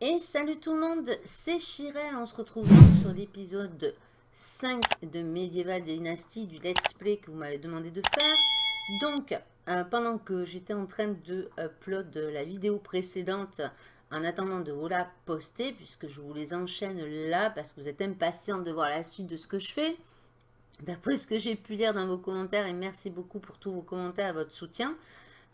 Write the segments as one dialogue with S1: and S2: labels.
S1: Et salut tout le monde, c'est Chirel, on se retrouve donc sur l'épisode 5 de Medieval Dynasty du let's play que vous m'avez demandé de faire. Donc, euh, pendant que j'étais en train de upload la vidéo précédente, en attendant de vous la poster, puisque je vous les enchaîne là, parce que vous êtes impatient de voir la suite de ce que je fais, d'après ce que j'ai pu lire dans vos commentaires, et merci beaucoup pour tous vos commentaires et votre soutien,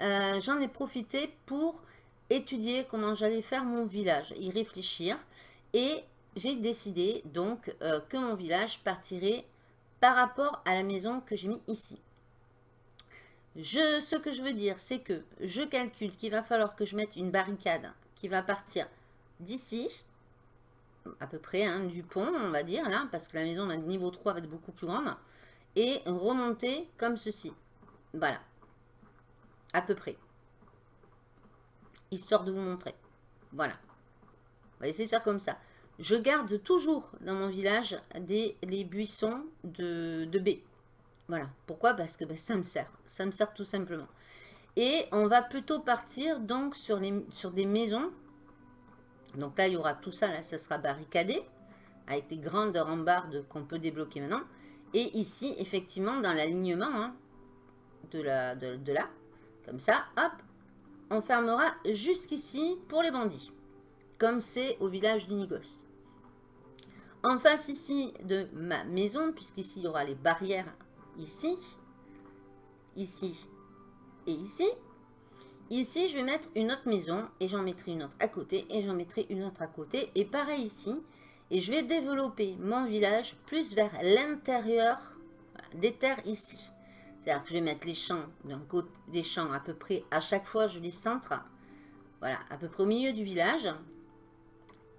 S1: euh, j'en ai profité pour étudier comment j'allais faire mon village, y réfléchir, et j'ai décidé donc euh, que mon village partirait par rapport à la maison que j'ai mis ici. Je, ce que je veux dire, c'est que je calcule qu'il va falloir que je mette une barricade qui va partir d'ici, à peu près, hein, du pont, on va dire, là, parce que la maison, niveau 3, va être beaucoup plus grande, et remonter comme ceci. Voilà. À peu près. Histoire de vous montrer. Voilà. On va essayer de faire comme ça. Je garde toujours dans mon village des, les buissons de, de baies. Voilà. Pourquoi? Parce que ben, ça me sert. Ça me sert tout simplement. Et on va plutôt partir donc sur, les, sur des maisons. Donc là, il y aura tout ça, là, ça sera barricadé. Avec les grandes rambardes qu'on peut débloquer maintenant. Et ici, effectivement, dans l'alignement hein, de, de, là, comme ça, hop, on fermera jusqu'ici pour les bandits. Comme c'est au village d'Unigos. En face ici de ma maison, puisqu'ici il y aura les barrières ici, ici et ici. Ici, je vais mettre une autre maison et j'en mettrai une autre à côté et j'en mettrai une autre à côté. Et pareil ici. Et je vais développer mon village plus vers l'intérieur des terres ici. C'est-à-dire que je vais mettre les champs d'un côté, des champs à peu près à chaque fois, je les centre. Voilà, à peu près au milieu du village.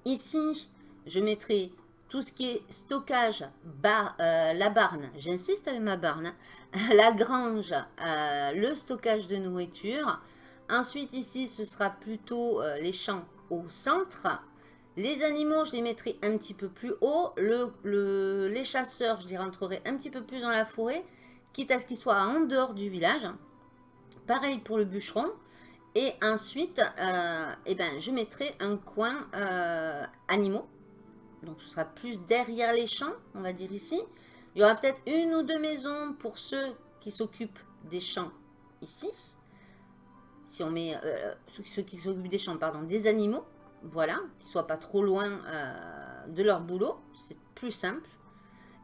S1: Ici, je mettrai tout ce qui est stockage, euh, la barne, j'insiste avec ma barne, la grange, euh, le stockage de nourriture. Ensuite ici, ce sera plutôt euh, les champs au centre. Les animaux, je les mettrai un petit peu plus haut. Le, les chasseurs, je les rentrerai un petit peu plus dans la forêt, quitte à ce qu'ils soient en dehors du village. Pareil pour le bûcheron. Et ensuite, eh ben, je mettrai un coin animaux donc ce sera plus derrière les champs, on va dire ici. Il y aura peut-être une ou deux maisons pour ceux qui s'occupent des champs ici. Si on met euh, ceux qui s'occupent des champs, pardon, des animaux, voilà, qu'ils ne soient pas trop loin euh, de leur boulot, c'est plus simple.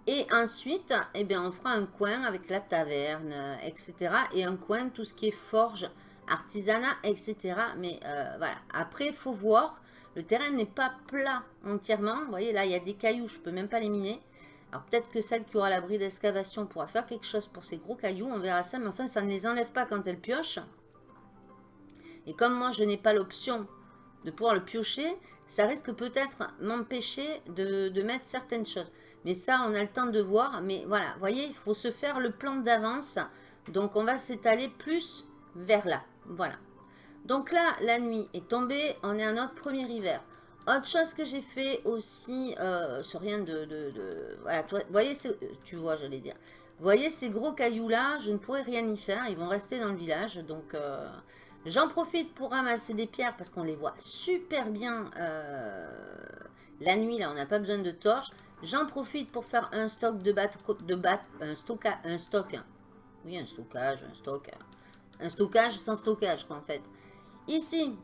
S1: Et ensuite, eh bien, on fera un coin avec la taverne, euh, etc. Et un coin, tout ce qui est forge, artisanat, etc. Mais voilà, après, il faut voir le terrain n'est pas plat entièrement. Vous voyez, là, il y a des cailloux, je ne peux même pas les miner. Alors, peut-être que celle qui aura l'abri d'excavation pourra faire quelque chose pour ces gros cailloux. On verra ça, mais enfin, ça ne les enlève pas quand elle pioche. Et comme moi, je n'ai pas l'option de pouvoir le piocher, ça risque peut-être m'empêcher de, de, mettre certaines choses. Mais ça, on a le temps de voir. Mais voilà, vous voyez, il faut se faire le plan d'avance. Donc, on va s'étaler plus vers là. Voilà. Donc là, la nuit est tombée, on est à notre premier hiver. Autre chose que j'ai fait aussi, euh, sur rien de... voilà, vous voyez, tu vois, j'allais dire. Vous voyez ces gros cailloux-là, je ne pourrais rien y faire, ils vont rester dans le village. Donc, euh, j'en profite pour ramasser des pierres parce qu'on les voit super bien euh, la nuit. Là, on n'a pas besoin de torches. J'en profite pour faire un stock de bat, de bat, un stock, un stock. Oui, un stockage, un stock. Un stockage sans stockage, quoi, en fait. Ici,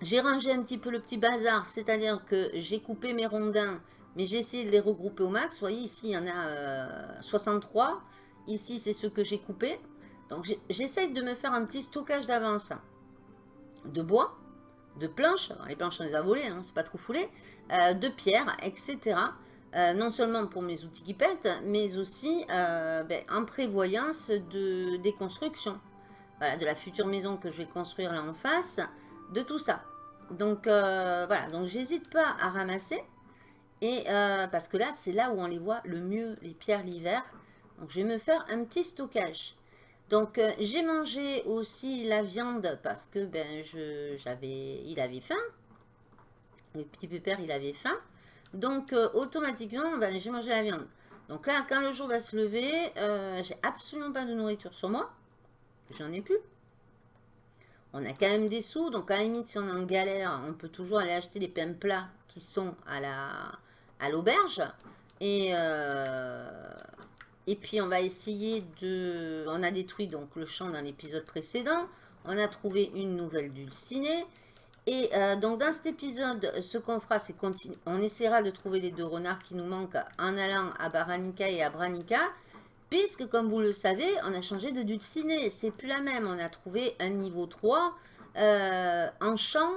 S1: j'ai rangé un petit peu le petit bazar, c'est-à-dire que j'ai coupé mes rondins, mais j'ai essayé de les regrouper au max. Vous voyez, ici, il y en a 63. Euh, ici, c'est ceux que j'ai coupés. Donc, j'essaye de me faire un petit stockage d'avance de bois, de planches. les planches, on les a volées, hein, c'est pas trop foulé. Euh, de pierres, etc. Euh, non seulement pour mes outils qui pètent, mais aussi ben, en prévoyance de, des constructions voilà, de la future maison que je vais construire là en face, de tout ça. Donc euh, voilà, donc j'hésite pas à ramasser. Et euh, parce que là, c'est là où on les voit le mieux, les pierres l'hiver. Donc je vais me faire un petit stockage. Donc euh, j'ai mangé aussi la viande parce que ben j'avais, il avait faim. Le petit pépère, il avait faim. Donc automatiquement, ben, j'ai mangé la viande. Donc là, quand le jour va se lever, euh, j'ai absolument pas de nourriture sur moi. J'en ai plus. On a quand même des sous, donc à la limite, si on est en galère, on peut toujours aller acheter les pains plats qui sont à la à l'auberge. Et, euh, et puis, on va essayer de... On a détruit donc le champ dans l'épisode précédent. On a trouvé une nouvelle dulcinée. Et euh, donc dans cet épisode, ce qu'on fera, c'est qu'on on essaiera de trouver les deux renards qui nous manquent en allant à Baranica et à Branica. Puisque, comme vous le savez, on a changé de dulcinée. C'est plus la même. On a trouvé un niveau 3 euh, en champ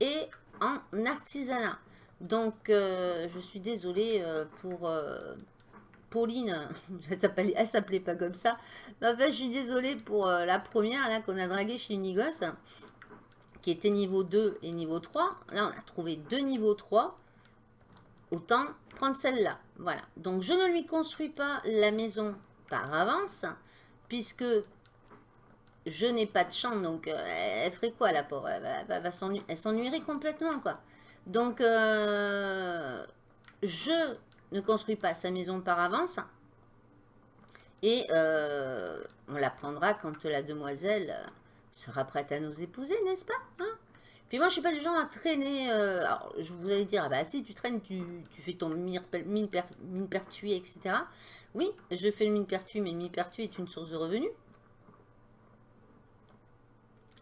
S1: et en artisanat. Donc, euh, je suis désolée pour Pauline. Elle s'appelait pas comme ça. Fait, je suis désolée pour la première là qu'on a draguée chez Unigos qui était niveau 2 et niveau 3. Là, on a trouvé deux niveaux 3. Autant prendre celle-là. Voilà. Donc, je ne lui construis pas la maison par avance, puisque je n'ai pas de champ. Donc, euh, elle ferait quoi, la pauvre? Elle, s'ennuierait complètement, quoi. Donc, euh, je ne construis pas sa maison par avance. Et euh, on la prendra quand la demoiselle sera prête à nous épouser, n'est-ce pas hein? Puis moi, je suis pas du genre à traîner. Euh, alors, je vous allez dire, ah bah si tu traînes, tu, fais ton mine, mine, pertuis, etc. Oui, je fais le mine pertuis, mais le mine pertuis est une source de revenus.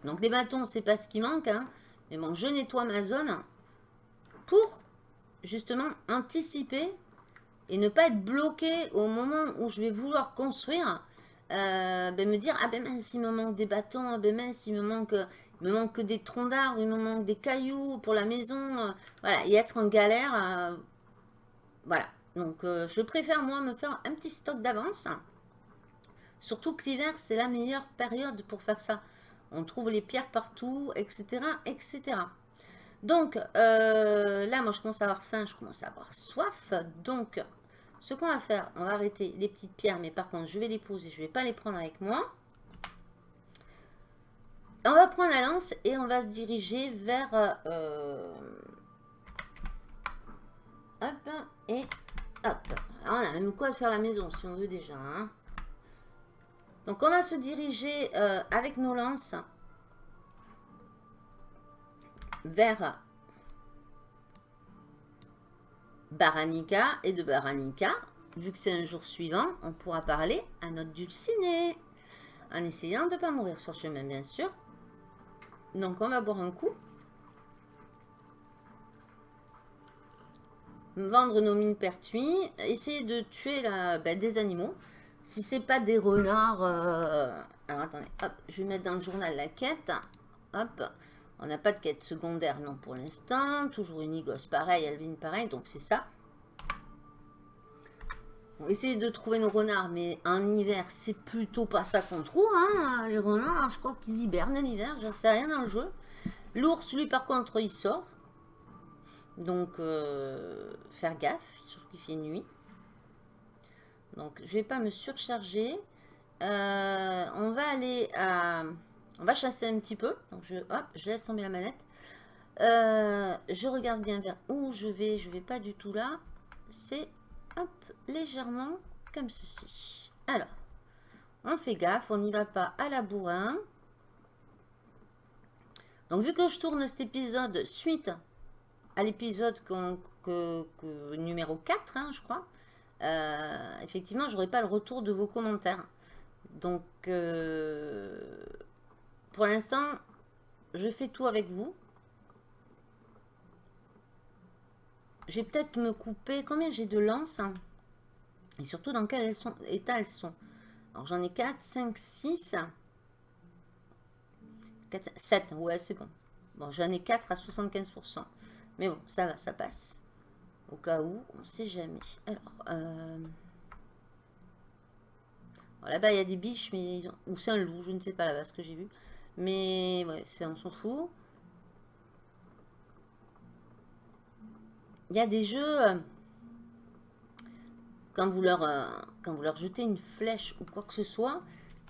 S1: Donc les bâtons, c'est pas ce qui manque. Hein. Mais bon, je nettoie ma zone pour justement anticiper et ne pas être bloqué au moment où je vais vouloir construire euh, ben me dire ah ben mince il me manque des bâtons ah ben mince il me manque me manque des troncs d'arbres il me manque des cailloux pour la maison. Euh, voilà et être en galère euh, voilà. Donc je préfère moi me faire un petit stock d'avance. Surtout que l'hiver c'est la meilleure période pour faire ça. On trouve les pierres partout etc etc donc là moi je commence à avoir faim je commence à avoir soif donc ce qu'on va faire, on va arrêter les petites pierres, mais par contre, je vais les poser, je ne vais pas les prendre avec moi. On va prendre la lance et on va se diriger vers... Euh, hop, et hop. on a même quoi de faire la maison, si on veut déjà. Hein. Donc, on va se diriger euh, avec nos lances vers Baranica et de Baranica, vu que c'est un jour suivant, on pourra parler à notre dulciné. En essayant de ne pas mourir sur chemin, bien sûr. Donc, on va boire un coup. Vendre nos mines pertuis. Essayer de tuer la, ben, des animaux. Si c'est pas des renards... Euh, alors, attendez. Hop, je vais mettre dans le journal la quête. Hop. On n'a pas de quête secondaire, non, pour l'instant. Toujours une Igos pareil, Alvin pareil, donc c'est ça. On essayer de trouver nos renards, mais en hiver, c'est plutôt pas ça qu'on trouve. Hein, les renards, je crois qu'ils hibernent en hiver, j'en sais rien dans le jeu. L'ours, lui, par contre, il sort. Donc, euh, faire gaffe, surtout qu'il fait nuit. Donc, je vais pas me surcharger. Euh, on va aller à... On va chasser un petit peu. Donc je, hop, je laisse tomber la manette. Euh, je regarde bien vers où je vais. Je vais pas du tout là. C'est légèrement comme ceci. Alors, on fait gaffe. On n'y va pas à la bourrin. Donc vu que je tourne cet épisode suite à l'épisode numéro 4, hein, je crois, euh, effectivement, j'aurai pas le retour de vos commentaires. Donc, euh, pour l'instant, je fais tout avec vous. Je vais peut-être me couper. Combien j'ai de lances hein? Et surtout, dans quel état elles sont? Alors, j'en ai 4, 5, 6. 4, 7. Ouais, c'est bon. Bon, j'en ai 4 à 75%. Mais bon, ça va, ça passe. Au cas où, on ne sait jamais. Alors, euh... là-bas, il y a des biches, mais ils ont... ou c'est un loup, je ne sais pas là-bas ce que j'ai vu. Mais ouais, on s'en fout. Il y a des jeux, euh, quand vous leur, euh, quand vous leur jetez une flèche ou quoi que ce soit,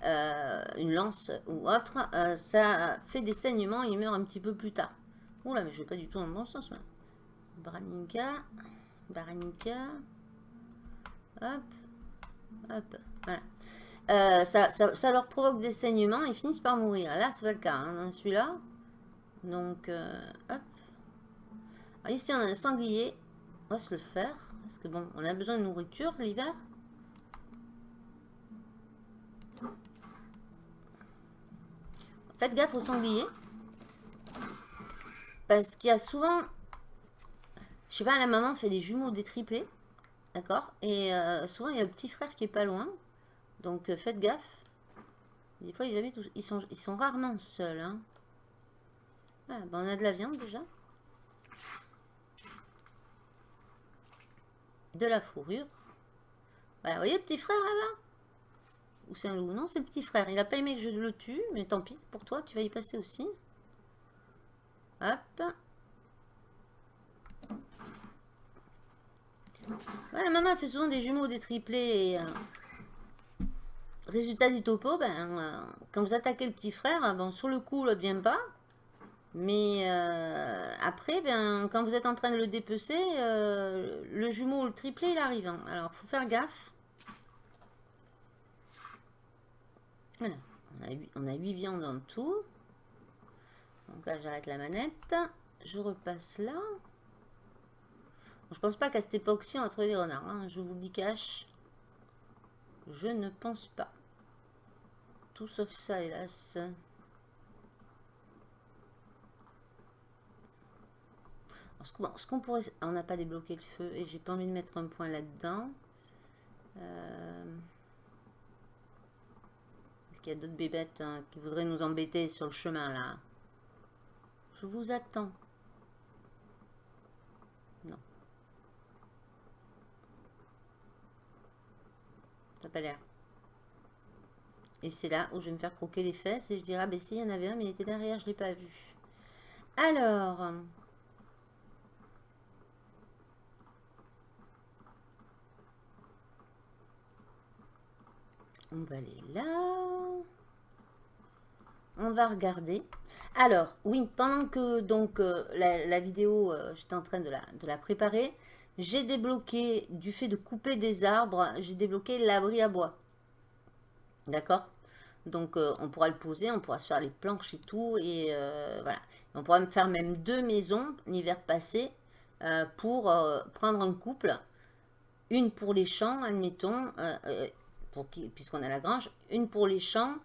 S1: euh, une lance ou autre, ça fait des saignements il meurt un petit peu plus tard. Oula, mais je vais pas du tout dans le bon sens. Branica, Baranica, hop, Hop, voilà. Euh, ça, leur provoque des saignements, ils finissent par mourir. Là, c'est pas le cas, hein, celui-là. Donc, euh, hop. ici, on a un sanglier. On va se le faire. Parce que bon, on a besoin de nourriture l'hiver. Faites gaffe aux sangliers. Parce qu'il y a souvent... Je sais pas, la maman fait des jumeaux, des triplés. D'accord Et euh, souvent, il y a le petit frère qui est pas loin. Donc, euh, faites gaffe. Des fois, ils, ils, sont, ils sont rarement seuls. Hein. Ah, ben, on a de la viande déjà. De la fourrure. Voilà, vous voyez le petit frère là-bas? Ou c'est un loup? Non, c'est le petit frère. Il a pas aimé que je le tue, mais tant pis pour toi, tu vas y passer aussi. Hop. Voilà, maman fait souvent des jumeaux, des triplés. Euh, Résultat du topo, ben, euh, quand vous attaquez le petit frère, bon, sur le coup, l'autre vient pas. Mais euh, après, ben, quand vous êtes en train de le dépecer, euh, le jumeau ou le triplé, il arrive. Hein. Alors, faut faire gaffe. Voilà, on a, 8, on a 8 viandes en tout. Donc là, j'arrête la manette. Je repasse là. je pense pas qu'à cette époque-ci, on va trouver des renards. Hein. Je vous le dis cash. Je ne pense pas. Tout sauf ça, hélas. ce qu'on pourrait... On n'a pas débloqué le feu et j'ai pas envie de mettre un point là-dedans. Euh, est-ce qu'il y a d'autres bébêtes hein, qui voudraient nous embêter sur le chemin là? Je vous attends. Non. Ça n'a pas l'air. Et c'est là où je vais me faire croquer les fesses et je dirais, ah ben si, il y en avait un, mais il était derrière, je ne l'ai pas vu. Alors... On va aller là. On va regarder. Alors, oui, pendant que donc euh, la, vidéo, euh, j'étais en train de la, de la préparer, j'ai débloqué, du fait de couper des arbres, j'ai débloqué l'abri à bois. D'accord? Donc, euh, on pourra le poser, on pourra se faire les planches et tout. Et euh, voilà. On pourra faire même deux maisons l'hiver passé euh, pour prendre un couple. Une pour les champs, admettons, puisqu'on a la grange. Une pour les champs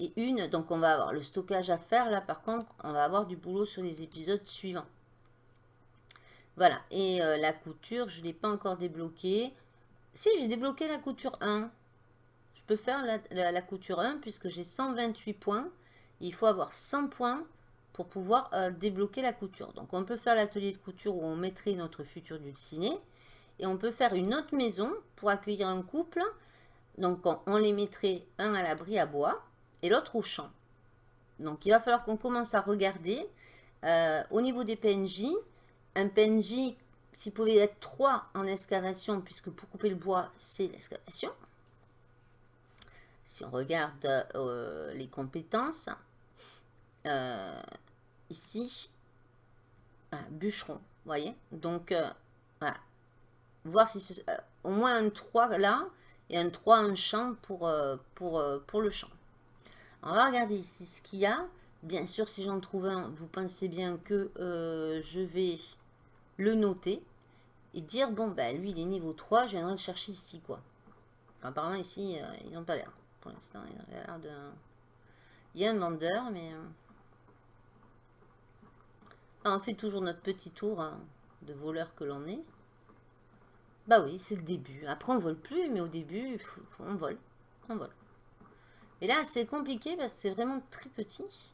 S1: et une. Donc, on va avoir le stockage à faire. Là, par contre, on va avoir du boulot sur les épisodes suivants. Voilà. Et la couture, je ne l'ai pas encore débloquée. Si, j'ai débloqué la couture 1 peux faire la, couture 1 puisque j'ai 128 points. Il faut avoir 100 points pour pouvoir euh, débloquer la couture. Donc on peut faire l'atelier de couture où on mettrait notre futur dulciné. Et on peut faire une autre maison pour accueillir un couple. Donc on, les mettrait un à l'abri à bois et l'autre au champ. Donc il va falloir qu'on commence à regarder euh, au niveau des PNJ. Un PNJ, s'il pouvait être 3 en excavation, puisque pour couper le bois, c'est l'excavation. Si on regarde euh, les compétences, euh, ici, bûcheron, voyez Donc, euh, voilà. Voir si au moins un 3 là et un 3 en champ pour, pour, pour le champ. On va regarder ici ce qu'il y a. Bien sûr, si j'en trouve un, vous pensez bien que je vais le noter et dire, bon, ben lui, il est niveau 3, je viendrai le chercher ici, quoi. Apparemment, ici, ils n'ont pas l'air l'instant. Il y a un vendeur, mais... Euh, on fait toujours notre petit tour hein, de voleur que l'on est. Bah oui, c'est le début. Après, on vole plus, mais au début, on vole. On vole. Et là, c'est compliqué parce que c'est vraiment très petit.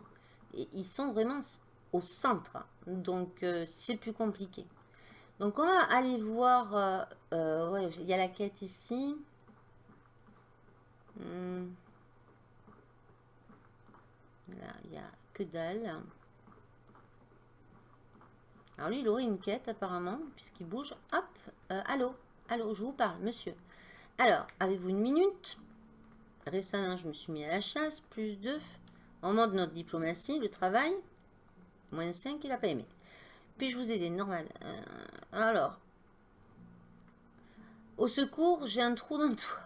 S1: Et ils sont vraiment au centre. Donc, euh, c'est plus compliqué. Donc, on va aller voir... Euh, il y a la quête ici. Hmm. Là, il n'y a que dalle. Alors lui, il aurait une quête apparemment, puisqu'il bouge. Hop, euh, allô, allô, je vous parle, monsieur. Alors, avez-vous une minute? Récemment, je me suis mis à la chasse, plus 2. On de notre diplomatie, le travail. Moins 5, il n'a pas aimé. Puis-je vous aider Normal. Euh, alors, au secours, j'ai un trou dans le toit.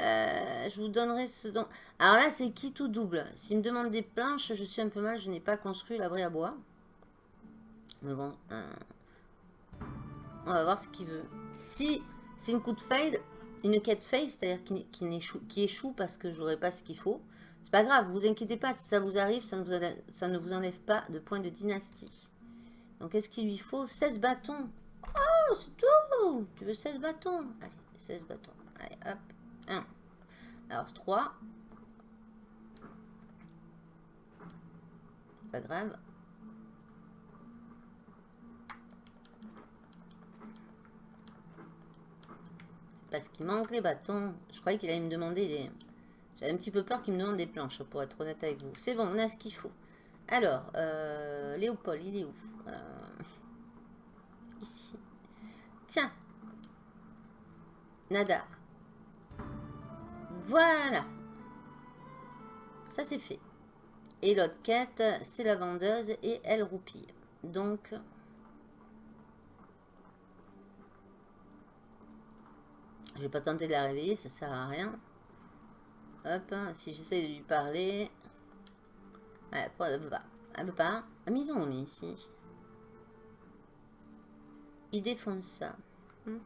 S1: Euh, je vous donnerai ce dont... Alors là, c'est qui tout double? S'il me demande des planches, je suis un peu mal. Je n'ai pas construit l'abri à bois. Mais bon, euh, on va voir ce qu'il veut. Si c'est une coup de fade, une quête fade, c'est-à-dire qui, échoue, qui échoue parce que j'aurai pas ce qu'il faut, c'est pas grave, vous inquiétez pas, si ça vous arrive, ça ne vous, ça ne vous enlève pas de point de dynastie. Donc, est-ce qu'il lui faut 16 bâtons? Oh, c'est tout Tu veux 16 bâtons? Allez, 16 bâtons. Allez, hop, 1. Alors, 3. Pas grave. Parce qu'il manque les bâtons. Je croyais qu'il allait me demander des... J'avais un petit peu peur qu'il me demande des planches, pour être honnête avec vous. C'est bon, on a ce qu'il faut. Alors, euh, Léopold, il est où? Euh, Ici. Tiens. Nadar. Voilà. Ça, c'est fait. Et l'autre quête, c'est la vendeuse et elle roupille. Donc, Je vais pas tenter de la réveiller, ça sert à rien. Hop, si j'essaie de lui parler. elle veut pas. Elle veut pas. Ah, mais ils ont mis ici. Ils défoncent ça. Hmm.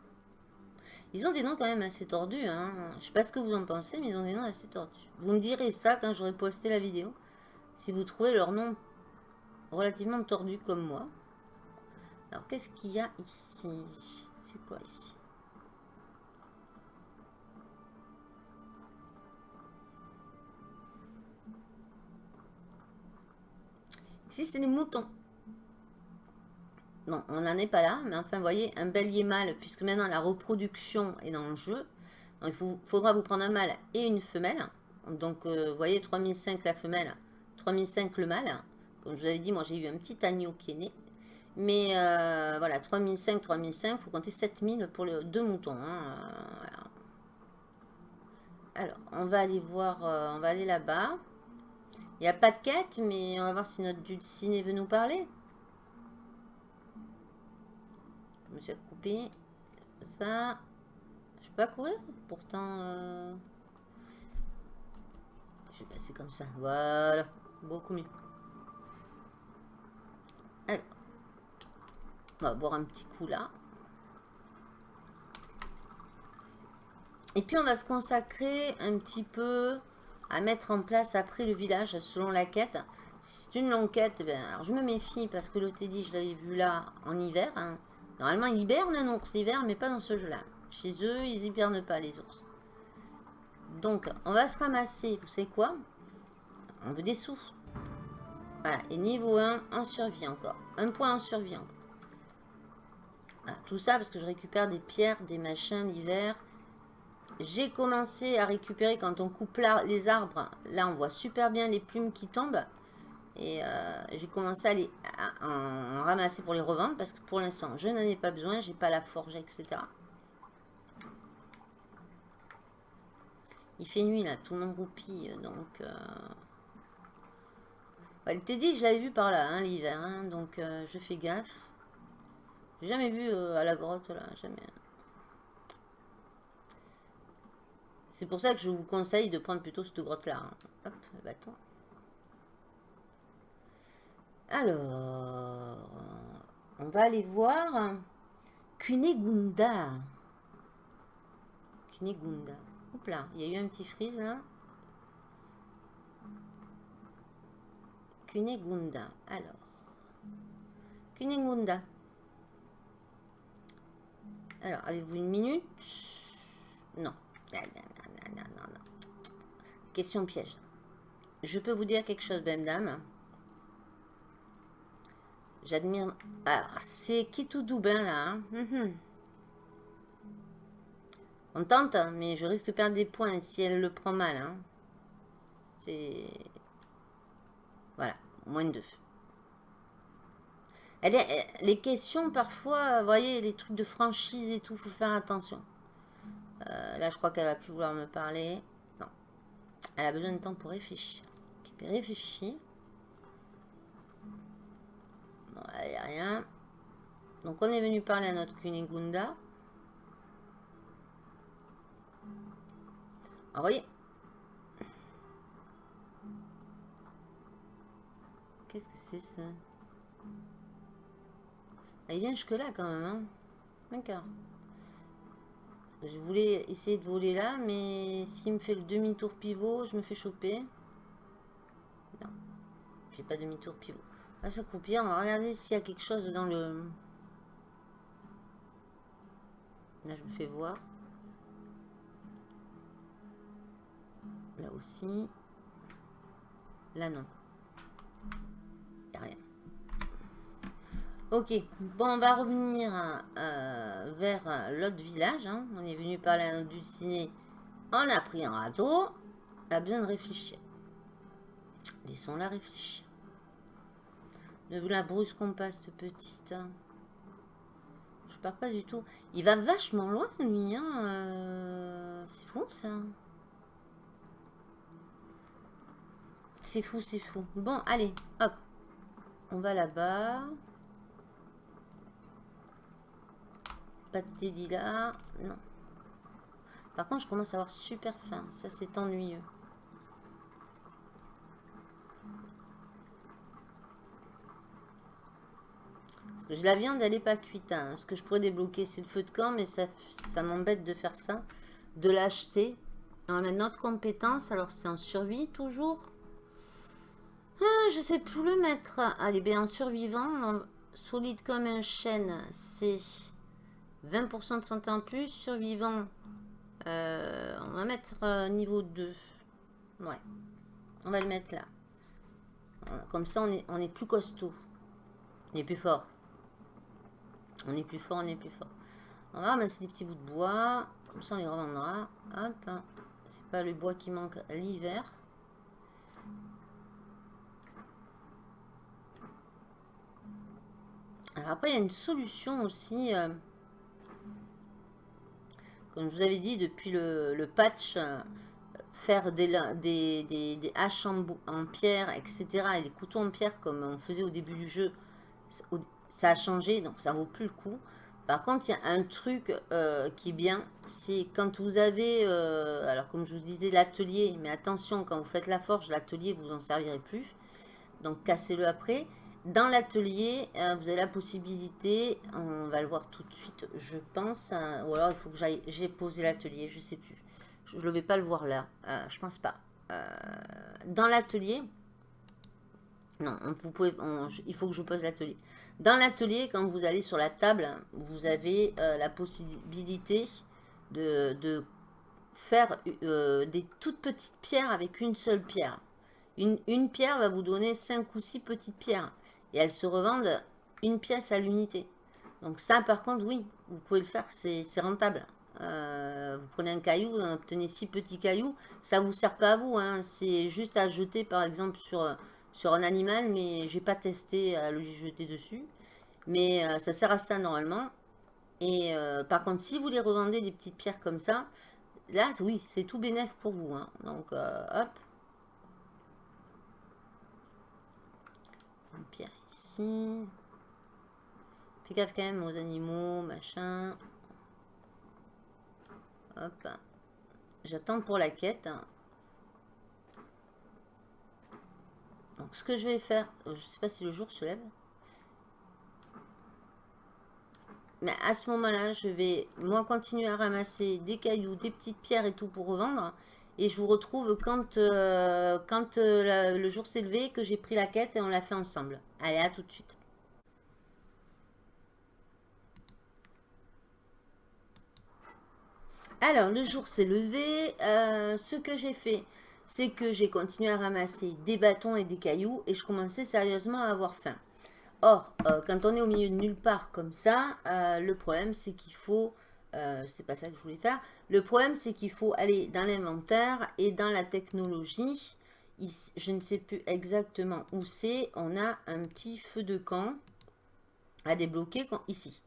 S1: Ils ont des noms quand même assez tordus. Hein. Je sais pas ce que vous en pensez, mais ils ont des noms assez tordus. Vous me direz ça quand j'aurai posté la vidéo. Si vous trouvez leur nom relativement tordu comme moi. Alors, qu'est-ce qu'il y a ici? C'est quoi ici? Ici, c'est les moutons. Non, on n'en est pas là, mais enfin, vous voyez, un bélier mâle, puisque maintenant la reproduction est dans le jeu. il faudra vous prendre un mâle et une femelle. Donc, euh, vous voyez, 3005 la femelle, 3005 le mâle. Comme je vous avais dit, moi, j'ai eu un petit agneau qui est né. Mais euh, voilà, 3005, 3005, il faut compter 7000 pour les deux moutons. Hein, Alors, on va aller voir, euh, on va aller là-bas. Il n'y a pas de quête, mais on va voir si notre dulciné veut nous parler. Monsieur coupé. Ça. Je peux pas courir Pourtant... Euh, je vais passer comme ça. Voilà. Beaucoup mieux. Alors. On va boire un petit coup là. Et puis on va se consacrer un petit peu à mettre en place après le village selon la quête. Si c'est une longue quête, ben, alors je me méfie parce que dit, je l'avais vu là en hiver. Hein. Normalement, ils hibernent un ours l'hiver, mais pas dans ce jeu-là. Chez eux, ils hibernent pas les ours. Donc, on va se ramasser, vous savez quoi? On veut des sous. Voilà, et niveau 1, en survie encore. Un point en survie encore. tout ça parce que je récupère des pierres, des machins l'hiver. J'ai commencé à récupérer quand on coupe les arbres. Là, on voit super bien les plumes qui tombent. Et euh, j'ai commencé à les en ramasser pour les revendre parce que pour l'instant, je n'en ai pas besoin. J'ai pas la forge, etc. Il fait nuit là, tout le monde roupille. Donc, euh... ouais, le dit, je l'avais vu par là, hein, l'hiver. Hein, donc, euh, je fais gaffe. J'ai jamais vu à la grotte là, jamais. C'est pour ça que je vous conseille de prendre plutôt cette grotte-là. Hein. Hop, le bâton. Alors, on va aller voir Kunegunda. Kunegunda. Hop là, il y a eu un petit freeze là. Alors, Kunegunda. Alors, avez-vous une minute? Non. Question piège. Je peux vous dire quelque chose, dame. J'admire... Alors, c'est qui tout double, hein, là. Hein. Mhm. On tente, hein, mais je risque de perdre des points si elle le prend mal. Hein. C'est... Voilà, moins de deux. Elle les questions, parfois, vous voyez, les trucs de franchise et tout, faut faire attention. Euh, là, je crois qu'elle va plus vouloir me parler. Non. Elle a besoin de temps pour réfléchir. Ok, réfléchit. Bon, il n'y a rien. Donc, on est venu parler à notre Kunigunda. voyez. Qu'est-ce que c'est ça? Ah, Il vient jusque là quand même. Hein D'accord. Je voulais essayer de voler là, mais s'il me fait le demi-tour pivot, je me fais choper. Non. Je fais pas demi-tour pivot. Va s'accroupir, on va regarder s'il y a quelque chose dans le... Là, je me fais voir. Là aussi. Là, non. Il a rien. Ok, bon, on va revenir euh, vers l'autre village. Hein. On est venu parler à notre ciné. On a pris un râteau. On a besoin de réfléchir. Laissons-la réfléchir. Vous la brusquons pas, cette petite. Hein. Je pars pas du tout. Il va vachement loin, lui. Hein. Euh, c'est fou, ça. C'est fou, c'est fou. Bon, allez, hop. On va là-bas. Pas de Teddy là. Non. Par contre, je commence à avoir super faim. Ça, c'est ennuyeux. Que la viande, elle n'est pas cuite. Hein. Ce que je pourrais débloquer, c'est le feu de camp, mais ça, m'embête de faire ça. De l'acheter. Mettre notre compétence. Alors, c'est en survie, toujours. Ah, je sais plus le mettre. Allez, bien, en survivant, solide comme un chêne, c'est 20% de santé en plus. Survivant, euh, on va mettre euh, niveau 2. Ouais. On va le mettre là. Comme ça, on est, on est plus costaud. On est plus fort. On est plus fort, on est plus fort. On va ramasser des petits bouts de bois. Comme ça, on les revendra. Hop. C'est pas le bois qui manque l'hiver. Alors après, il y a une solution aussi. Euh, comme je vous avais dit, depuis le, patch, euh, faire des, des, des, haches en, pierre, etc. Et des couteaux en pierre comme on faisait au début du jeu, ça a changé, donc ça vaut plus le coup. Par contre, il y a un truc euh, qui est bien, c'est quand vous avez, euh, alors comme je vous disais, l'atelier, mais attention, quand vous faites la forge, l'atelier, vous en servirez plus. Donc, cassez-le après. Dans l'atelier, euh, vous avez la possibilité, on va le voir tout de suite, je pense, hein, ou alors il faut que j'aille, j'ai posé l'atelier, je sais plus. Je ne vais pas le voir là, je pense pas. Dans l'atelier, non, vous pouvez, il faut que je pose l'atelier. Dans l'atelier, quand vous allez sur la table, vous avez la possibilité de, faire des toutes petites pierres avec une seule pierre. Une, pierre va vous donner 5 ou 6 petites pierres et elles se revendent une pièce à l'unité. Donc ça, par contre, oui, vous pouvez le faire, c'est rentable. Euh, vous prenez un caillou, vous en obtenez six petits cailloux. Ça ne vous sert pas à vous, hein. c'est juste à jeter, par exemple, sur, sur un animal, mais j'ai pas testé à le jeter dessus. Mais euh, ça sert à ça, normalement. Et euh, par contre, si vous les revendez des petites pierres comme ça, là, oui, c'est tout bénéf pour vous. Hein. Donc, hop. Une pierre Fais gaffe quand même aux animaux, machin. Hop. J'attends pour la quête. Donc ce que je vais faire, je sais pas si le jour se lève. Mais à ce moment-là, je vais moi continuer à ramasser des cailloux, des petites pierres et tout pour revendre. Et je vous retrouve quand, euh, quand euh, le jour s'est levé, que j'ai pris la quête et on l'a fait ensemble. Allez, à tout de suite. Alors, le jour s'est levé. Euh, ce que j'ai fait, c'est que j'ai continué à ramasser des bâtons et des cailloux et je commençais sérieusement à avoir faim. Or, quand on est au milieu de nulle part comme ça, le problème, c'est qu'il faut euh, c'est pas ça que je voulais faire. Le problème, c'est qu'il faut aller dans l'inventaire et dans la technologie. je ne sais plus exactement où c'est. On a un petit feu de camp à débloquer ici.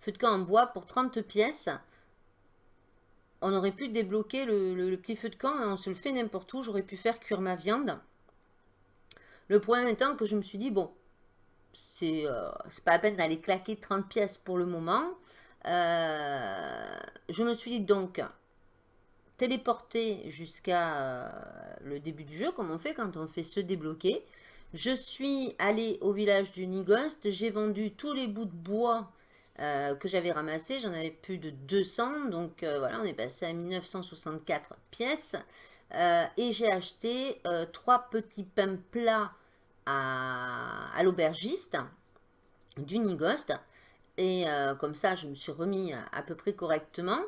S1: Feu de camp en bois pour 30 pièces. On aurait pu débloquer le, petit feu de camp. Hein, on se le fait n'importe où. J'aurais pu faire cuire ma viande. Le problème étant que je me suis dit, bon, c'est euh, pas la peine d'aller claquer 30 pièces pour le moment. Euh, je me suis dit donc, téléporter jusqu'à le début du jeu, comme on fait quand on fait se débloquer. Je suis allée au village du Nigost, j'ai vendu tous les bouts de bois que j'avais ramassés, j'en avais plus de 200, donc voilà, on est passé à 1964 pièces. et j'ai acheté trois petits pains plats à, l'aubergiste du Nigost. Et euh, comme ça, je me suis remis à, peu près correctement.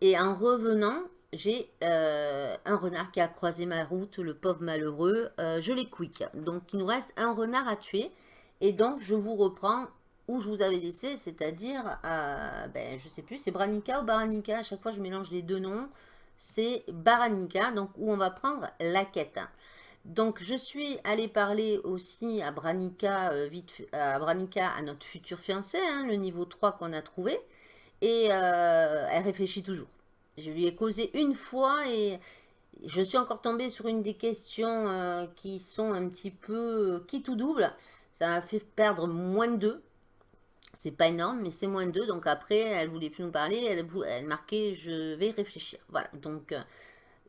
S1: Et en revenant, j'ai euh, un renard qui a croisé ma route, le pauvre malheureux. Euh, je l'ai quick. Donc, il nous reste un renard à tuer. Et donc, je vous reprends où je vous avais laissé, c'est-à-dire, ben, je sais plus, c'est Branica ou Baranica. À chaque fois, je mélange les deux noms. C'est Baranica, donc où on va prendre la quête. Donc, je suis allée parler aussi à Branica, euh, vite, à Branica, à notre futur fiancé, hein, le niveau 3 qu'on a trouvé. Et euh, elle réfléchit toujours. Je lui ai causé une fois et je suis encore tombée sur une des questions euh, qui sont un petit peu qui tout double. Ça m'a fait perdre moins de 2. C'est pas énorme, mais c'est moins de 2. Donc après, elle voulait plus nous parler. Elle, marquait « je vais réfléchir ». Voilà, donc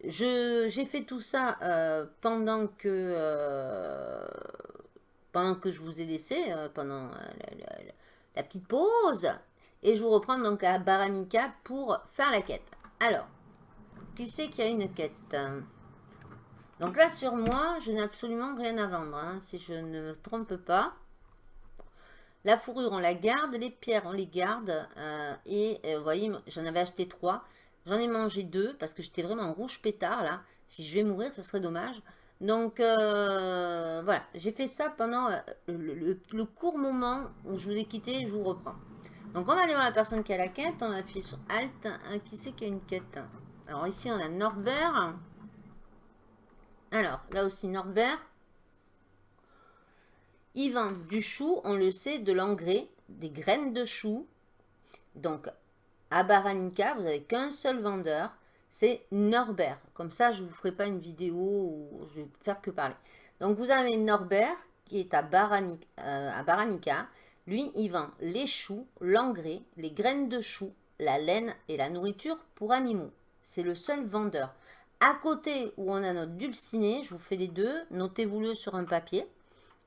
S1: j'ai fait tout ça euh, pendant que euh, pendant que je vous ai laissé, euh, pendant la, petite pause. Et je vous reprends donc à Baranica pour faire la quête. Alors, qui sait qu'il y a une quête? Donc là, sur moi, je n'ai absolument rien à vendre, hein, si je ne me trompe pas. La fourrure, on la garde. Les pierres, on les garde. et vous voyez, j'en avais acheté trois. J'en ai mangé deux parce que j'étais vraiment en rouge pétard là. Si je vais mourir, ce serait dommage. Donc euh, voilà, j'ai fait ça pendant euh, le, court moment où je vous ai quitté je vous reprends. Donc on va aller voir la personne qui a la quête, on va appuyer sur Alt. qui c'est qui a une quête? Alors ici on a Norbert. Alors là aussi Norbert. Yvan du chou, on le sait, de l'engrais, des graines de chou. Donc à Baranica, vous n'avez qu'un seul vendeur, c'est Norbert. Comme ça, je ne vous ferai pas une vidéo où je vais faire que parler. Donc, vous avez Norbert qui est à Baranica. Euh. Lui, il vend les choux, l'engrais, les graines de choux, la laine et la nourriture pour animaux. C'est le seul vendeur. À côté où on a notre dulciné, je vous fais les deux, notez-vous-le sur un papier.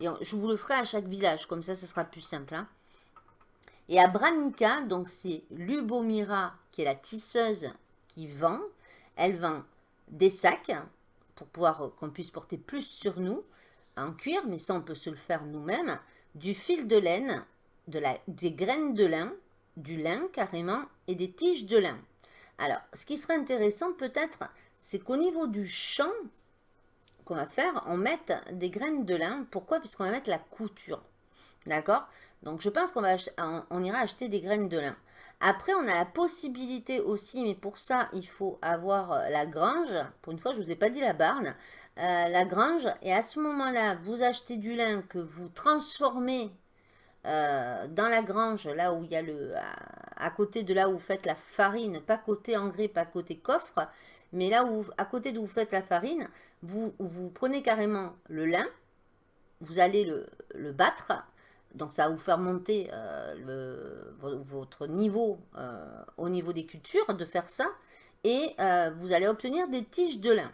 S1: Je vous le ferai à chaque village, comme ça, ce sera plus simple. Hein. Et à Branica, donc c'est Lubomira, qui est la tisseuse qui vend. Elle vend des sacs pour pouvoir euh, qu'on puisse porter plus sur nous en cuir, mais ça on peut se le faire nous-mêmes. Du fil de laine, de la, des graines de lin, du lin carrément et des tiges de lin. Alors, ce qui serait intéressant peut-être, c'est qu'au niveau du champ qu'on va faire, on mette des graines de lin. Pourquoi? Puisqu'on va mettre la couture. D'accord? Donc je pense qu'on va on ira acheter des graines de lin. Après, on a la possibilité aussi, mais pour ça, il faut avoir euh, la grange. Pour une fois, je ne vous ai pas dit la barne. Euh, la grange. Et à ce moment-là, vous achetez du lin que vous transformez euh, dans la grange, là où il y a le... À, côté de là où vous faites la farine, pas côté engrais, pas côté coffre, mais là où, à côté d'où vous faites la farine, vous, prenez carrément le lin, vous allez le, battre, donc ça va vous faire monter euh, votre niveau euh, au niveau des cultures de faire ça. Et euh, vous allez obtenir des tiges de lin.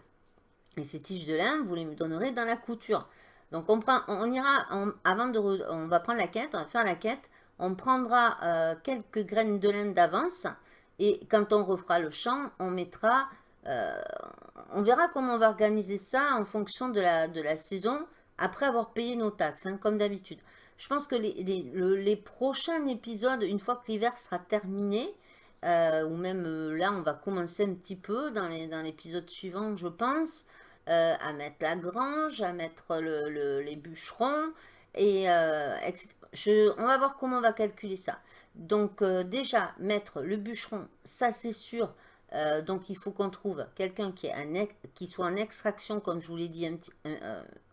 S1: Et ces tiges de lin, vous les donnerez dans la couture. Donc on ira, avant de, on va prendre la quête, on va faire la quête. On prendra quelques graines de lin d'avance. Et quand on refera le champ, on mettra, on verra comment on va organiser ça en fonction de la, saison après avoir payé nos taxes, hein, comme d'habitude. Je pense que les, prochains épisodes, une fois que l'hiver sera terminé, euh, ou même euh, là, on va commencer un petit peu dans l'épisode suivant, je pense, euh, à mettre la grange, à mettre les bûcherons, et on va voir comment on va calculer ça. Donc déjà, mettre le bûcheron, ça c'est sûr, donc il faut qu'on trouve quelqu'un qui, qui, soit en extraction, comme je vous l'ai dit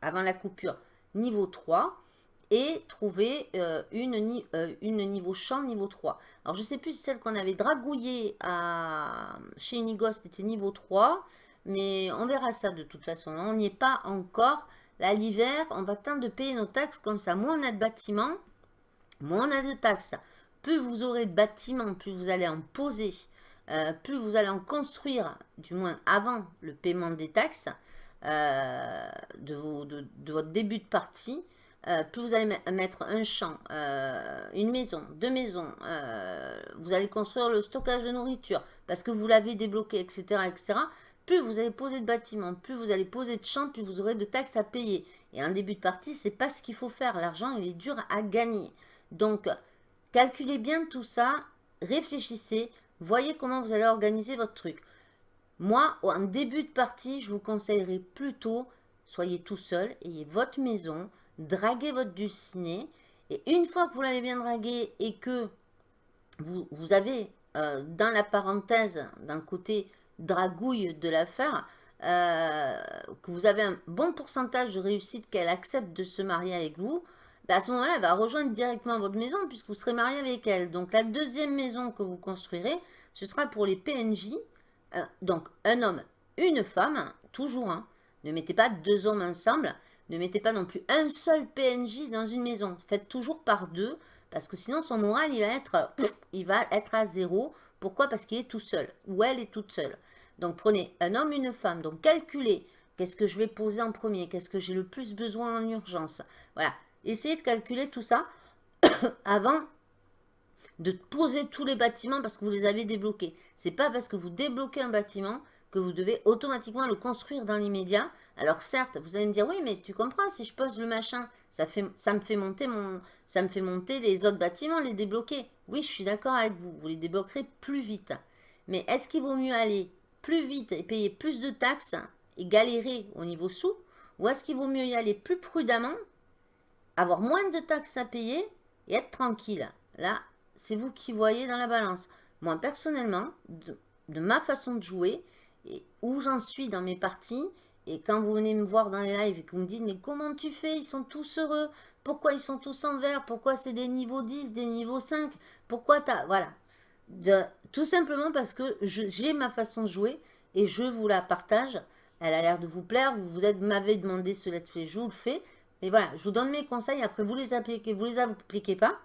S1: avant la coupure, niveau 3 et trouver euh, une, euh, une niveau champ niveau 3. Alors, je ne sais plus si celle qu'on avait dragouillée chez Unighost était niveau 3, mais on verra ça de toute façon. On n'y est pas encore. Là, l'hiver, on va tenter de payer nos taxes comme ça. Moins on a de bâtiments, moins on a de taxes. Plus vous aurez de bâtiments, plus vous allez en poser euh, plus vous allez en construire, du moins avant le paiement des taxes euh, de, votre début de partie, euh, plus vous allez mettre un champ, une maison, deux maisons, vous allez construire le stockage de nourriture parce que vous l'avez débloqué, etc., etc., plus vous allez poser de bâtiments, plus vous allez poser de champs, plus vous aurez de taxes à payer. Et un début de partie, c'est pas ce qu'il faut faire. L'argent, il est dur à gagner. Donc, calculez bien tout ça, réfléchissez, voyez comment vous allez organiser votre truc. Moi, en début de partie, je vous conseillerais plutôt, soyez tout seul, ayez votre maison, draguez votre dulciné, et une fois que vous l'avez bien dragué et que vous, avez euh, dans la parenthèse, dans le côté dragouille de l'affaire, euh, que vous avez un bon pourcentage de réussite qu'elle accepte de se marier avec vous, bah, à ce moment-là, elle va rejoindre directement votre maison puisque vous serez marié avec elle. Donc la deuxième maison que vous construirez, ce sera pour les PNJ. Euh, donc un homme, une femme, toujours. Hein. Ne mettez pas deux hommes ensemble. Ne mettez pas non plus un seul PNJ dans une maison. Faites toujours par deux parce que sinon son moral il va être, il va être à zéro. Pourquoi? Parce qu'il est tout seul ou elle est toute seule. Donc prenez un homme, une femme. Donc calculez qu'est-ce que je vais poser en premier, qu'est-ce que j'ai le plus besoin en urgence. Voilà, essayez de calculer tout ça avant de poser tous les bâtiments parce que vous les avez débloqués. C'est pas parce que vous débloquez un bâtiment que vous devez automatiquement le construire dans l'immédiat. Alors certes, vous allez me dire, oui, mais tu comprends, si je pose le machin, ça, ça me fait monter les autres bâtiments, les débloquer. Oui, je suis d'accord avec vous, vous les débloquerez plus vite. Mais est-ce qu'il vaut mieux aller plus vite et payer plus de taxes et galérer au niveau sous Ou est-ce qu'il vaut mieux y aller plus prudemment, avoir moins de taxes à payer et être tranquille Là, c'est vous qui voyez dans la balance. Moi, personnellement, de, ma façon de jouer, et où j'en suis dans mes parties, et quand vous venez me voir dans les lives et que vous me dites, mais comment tu fais? Ils sont tous heureux. Pourquoi ils sont tous en vert? Pourquoi c'est des niveaux 10, des niveaux 5 Pourquoi tu as... Voilà tout simplement parce que j'ai ma façon de jouer et je vous la partage. Elle a l'air de vous plaire. Vous, vous m'avez demandé ce let's play, je vous le fais. Mais voilà, je vous donne mes conseils. Après, vous les appliquez, vous les appliquez pas.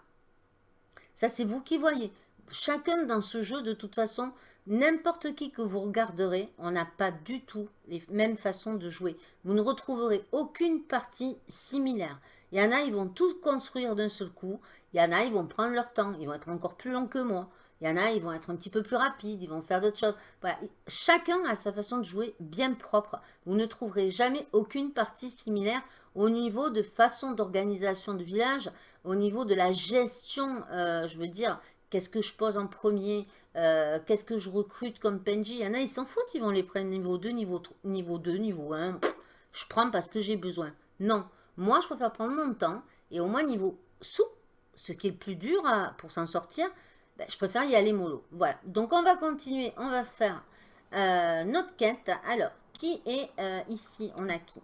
S1: Ça, c'est vous qui voyez. Chacun dans ce jeu, de toute façon, n'importe qui que vous regarderez, on n'a pas du tout les mêmes façons de jouer. Vous ne retrouverez aucune partie similaire. Il y en a, ils vont tout construire d'un seul coup. Il y en a, ils vont prendre leur temps. Ils vont être encore plus longs que moi. Il y en a, ils vont être un petit peu plus rapides, ils vont faire d'autres choses. Voilà. Chacun a sa façon de jouer bien propre. Vous ne trouverez jamais aucune partie similaire au niveau de façon d'organisation de village, au niveau de la gestion, euh, je veux dire, qu'est-ce que je pose en premier, euh, qu'est-ce que je recrute comme PNJ. Il y en a, ils s'en foutent, ils vont les prendre niveau 2, niveau, 3, niveau 2, niveau 1. je prends parce que j'ai besoin. Non, moi, je préfère prendre mon temps et au moins niveau sous, ce qui est le plus dur pour s'en sortir, ben, je préfère y aller mollo. Voilà. Donc, on va continuer. On va faire euh, notre quête. Alors, qui est ici? On a qui?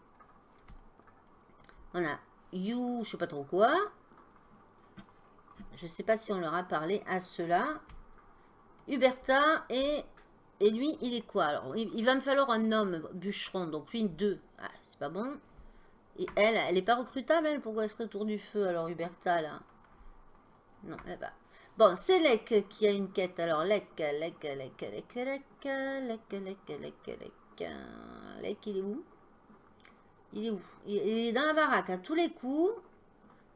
S1: On a You, je sais pas trop quoi. Je sais pas si on leur a parlé à cela. Huberta et, et lui, il est quoi Alors, il, va me falloir un homme bûcheron. Donc, lui, deux. Ah, c'est pas bon. Et elle, elle n'est pas recrutable, elle Pourquoi elle serait autour du feu, alors, Huberta, là Non, eh ben, Bon, c'est Lek qui a une quête. Alors, Lek, Lek, Lek, Lek, Lek, Lek, Lek, Lek, Lek. Lek, il est où Il est où? Il est dans la baraque à tous les coups.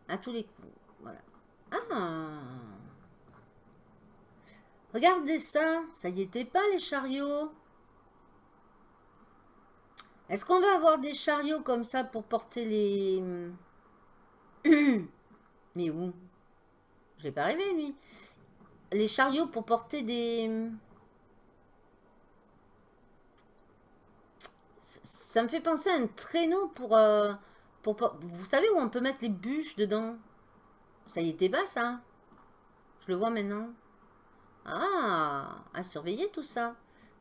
S1: À tous les coups. Voilà. Ah Regardez ça. Ça y était pas, les chariots. Est-ce qu'on va avoir des chariots comme ça pour porter les... Mais où? Je l'ai pas rêvé, lui. Les chariots pour porter des... Ça me fait penser à un traîneau pour, euh, pour... Vous savez où on peut mettre les bûches dedans? Ça y était bas, ça. Je le vois maintenant. Ah, à surveiller tout ça.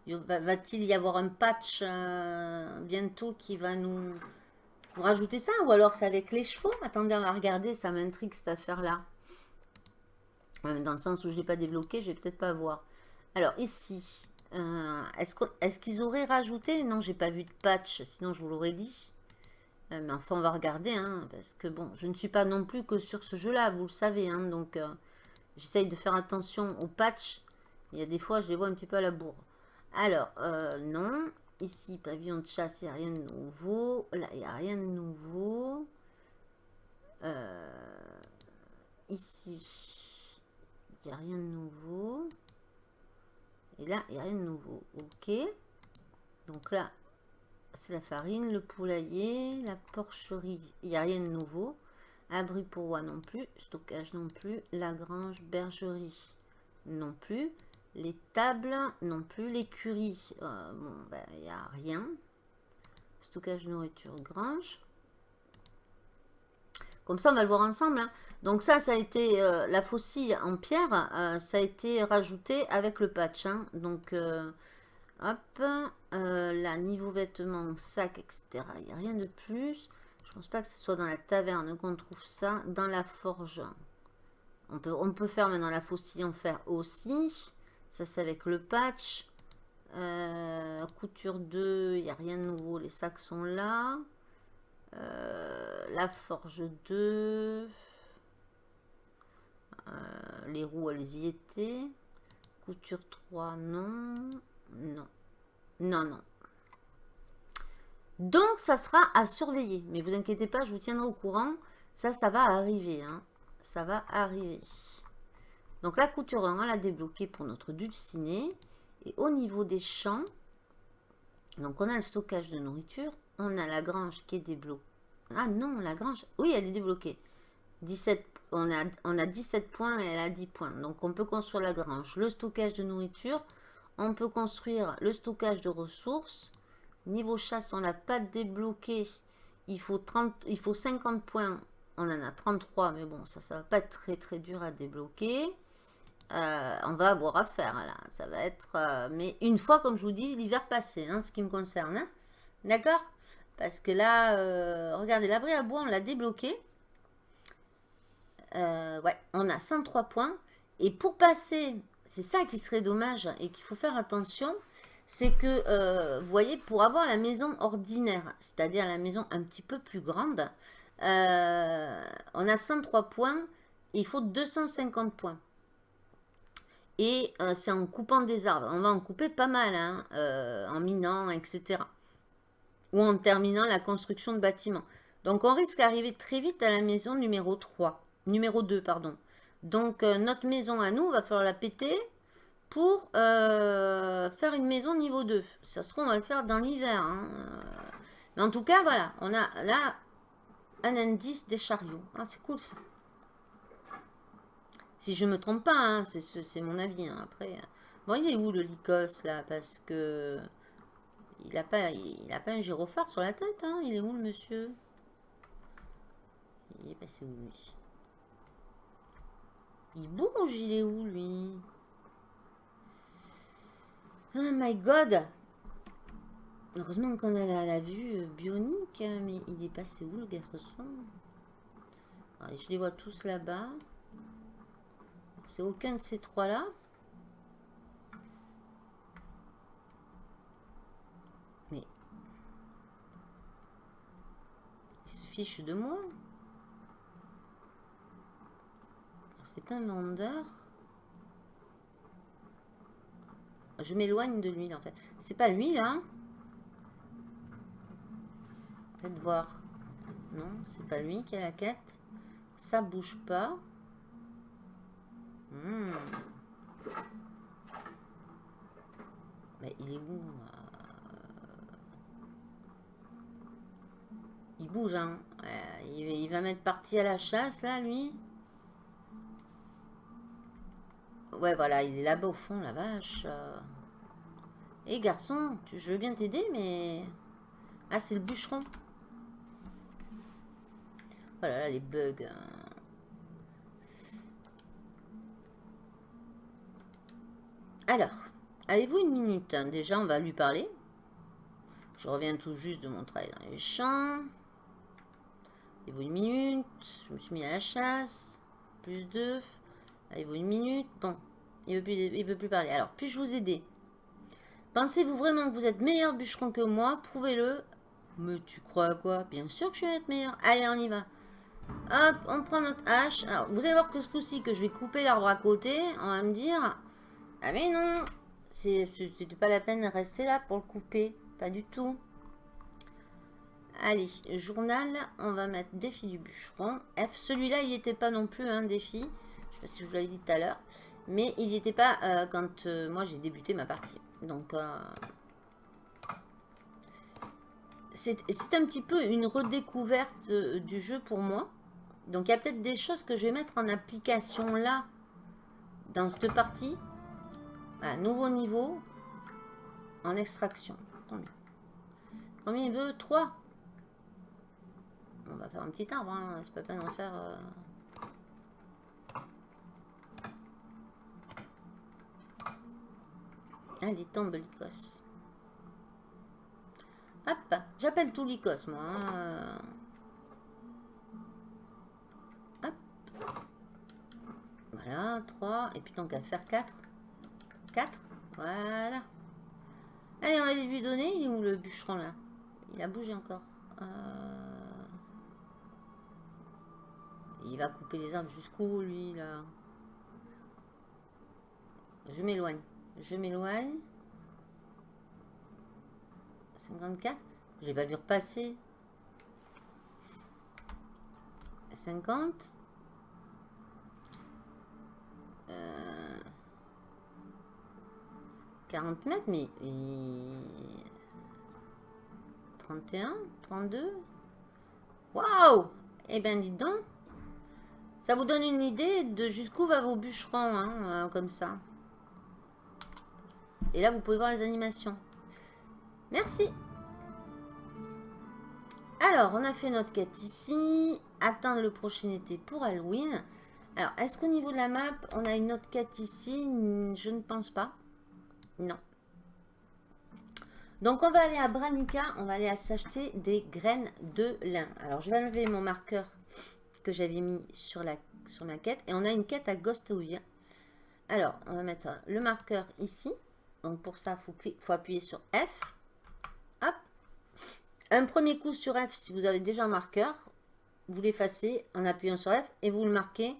S1: Va-t-il y avoir un patch euh, bientôt qui va nous, nous rajouter ça? Ou alors c'est avec les chevaux? Attendez, on va regarder, ça m'intrigue cette affaire-là dans le sens où je ne l'ai pas débloqué, je vais peut-être pas voir. Alors ici, est-ce qu'ils auraient rajouté Non, j'ai pas vu de patch, sinon je vous l'aurais dit. Euh, mais enfin, on va regarder, hein, parce que bon, je ne suis pas non plus que sur ce jeu-là, vous le savez. Hein, donc, euh, j'essaye de faire attention aux patchs Il y a des fois, je les vois un petit peu à la bourre. Alors, euh, non. Ici, pavillon de chasse, il n'y a rien de nouveau. Là, il n'y a rien de nouveau. Ici, il n'y a rien de nouveau. Et là, il n'y a rien de nouveau. Ok. Donc là, c'est la farine, le poulailler, la porcherie. Il n'y a rien de nouveau. Abri pour roi non plus. Stockage non plus. La grange, bergerie non plus. Les tables non plus. L'écurie, euh, bon, ben, il n'y a rien. Stockage nourriture, grange. Comme ça, on va le voir ensemble. Hein. Donc ça, ça a été euh, la faucille en pierre. Euh, ça a été rajouté avec le patch. Hein. Donc, hop. là, niveau vêtements, sac, etc. Il n'y a rien de plus. Je pense pas que ce soit dans la taverne qu'on trouve ça. Dans la forge. On peut, on peut faire maintenant la faucille en fer aussi. Ça, c'est avec le patch. Euh, couture 2, il n'y a rien de nouveau. Les sacs sont là. Euh, la forge 2. Euh, les roues, elles y étaient. Couture 3, non. Non. Non, non. Donc, ça sera à surveiller. Mais vous inquiétez pas, je vous tiendrai au courant. Ça, ça va arriver. Hein. Ça va arriver. Donc, la couture 1, on l'a débloquée pour notre dulciné. Et au niveau des champs, donc on a le stockage de nourriture. On a la grange qui est débloquée. Ah non, la grange, oui, elle est débloquée. 17, on, a, on a 17 points et elle a 10 points. Donc, on peut construire la grange. Le stockage de nourriture. On peut construire le stockage de ressources. Niveau chasse, on l'a pas débloqué. Il faut, 30, il faut 50 points. On en a 33, mais bon, ça, ça va pas être très très dur à débloquer. Euh, on va avoir à faire là. Ça va être... Euh, mais une fois, comme je vous dis, l'hiver passé, hein, ce qui me concerne. Hein. D'accord? Parce que là, euh, regardez, l'abri à bois, on l'a débloqué. ouais, on a 103 points. Et pour passer, c'est ça qui serait dommage et qu'il faut faire attention c'est que, euh, vous voyez, pour avoir la maison ordinaire, c'est-à-dire la maison un petit peu plus grande, euh, on a 103 points, il faut 250 points. Et euh, c'est en coupant des arbres. On va en couper pas mal, hein, en minant, etc. Ou en terminant la construction de bâtiments. Donc on risque d'arriver très vite à la maison numéro 3. Numéro 2, pardon. Donc notre maison à nous, va falloir la péter pour euh, faire une maison niveau 2. Ça se trouve, on va le faire dans l'hiver. Hein. Mais en tout cas, voilà, on a là un indice des chariots. Ah, c'est cool ça. Si je me trompe pas, hein, c'est mon avis. Hein. Après, est où le Lycos là Parce que il n'a pas, il a pas un gyrophare sur la tête. Il est où le monsieur? Il est passé où lui? Il bouge, il est où lui? Oh my god Heureusement qu'on a la, vue bionique, hein, mais il est passé où le garçon? Je les vois tous là-bas. C'est aucun de ces trois-là. Mais... Il se fiche de moi. C'est un vendeur. Je m'éloigne de lui, en fait. C'est pas lui, là Peut-être voir. Non, c'est pas lui qui a la quête. Ça bouge pas. Hmm. Mais il est où Il bouge, hein. il va mettre partie à la chasse, là, lui. Ouais, voilà, il est là-bas au fond, la vache. Hé, garçon, tu, je veux bien t'aider, mais... Ah, c'est le bûcheron. Voilà, là, les bugs. Hein. Alors, avez-vous une minute hein? Déjà, on va lui parler. Je reviens tout juste de mon travail dans les champs. Avez-vous une minute? Je me suis mis à la chasse. Plus deux. Avez-vous une minute? Bon, il veut, il veut plus parler. Alors, puis-je vous aider? Pensez-vous vraiment que vous êtes meilleur bûcheron que moi? Prouvez-le. Mais tu crois à quoi? Bien sûr que je vais être meilleur. Allez, on y va. Hop, on prend notre hache. Alors, vous allez voir que ce coup-ci, que je vais couper l'arbre à côté, on va me dire... Ah mais non C'était pas la peine de rester là pour le couper. Pas du tout. Allez, journal, on va mettre défi du bûcheron. F, celui-là, il n'était pas non plus un défi. Je sais pas si je vous l'avais dit tout à l'heure. Mais il n'y était pas euh, quand euh, moi j'ai débuté ma partie. Donc, euh, c'est un petit peu une redécouverte du jeu pour moi. Donc, il y a peut-être des choses que je vais mettre en application là, dans cette partie. nouveau niveau, en extraction. Combien il veut? 3 On va faire un petit arbre, hein. c'est pas peine d'en faire... Allez, tombe l'icos. Hop, j'appelle tout l'icos, moi. Hein. Hop. Voilà, 3. Et puis donc à faire 4. 4. Voilà. Allez, on va lui donner. Où le bûcheron là? Il a bougé encore. Euh. Il va couper les arbres jusqu'où lui là? Je m'éloigne. Je m'éloigne. 54. Je l'ai pas vu repasser. 50. Euh, 40 mètres, mais... 31 32 Waouh Eh bien, dites donc. Ça vous donne une idée de jusqu'où va vos bûcherons, hein, euh, comme ça. Et là, vous pouvez voir les animations. Merci. Alors, on a fait notre quête ici. Atteindre le prochain été pour Halloween. Alors, est-ce qu'au niveau de la map, on a une autre quête ici? Je ne pense pas. Non. Donc, on va aller à Branica. On va aller s'acheter des graines de lin. Alors, je vais enlever mon marqueur que j'avais mis sur, la, sur ma quête. Et on a une quête à Ghostowia. Alors, on va mettre le marqueur ici. Donc pour ça, il faut, appuyer sur F. Hop. Un premier coup sur F si vous avez déjà un marqueur. Vous l'effacez en appuyant sur F et vous le marquez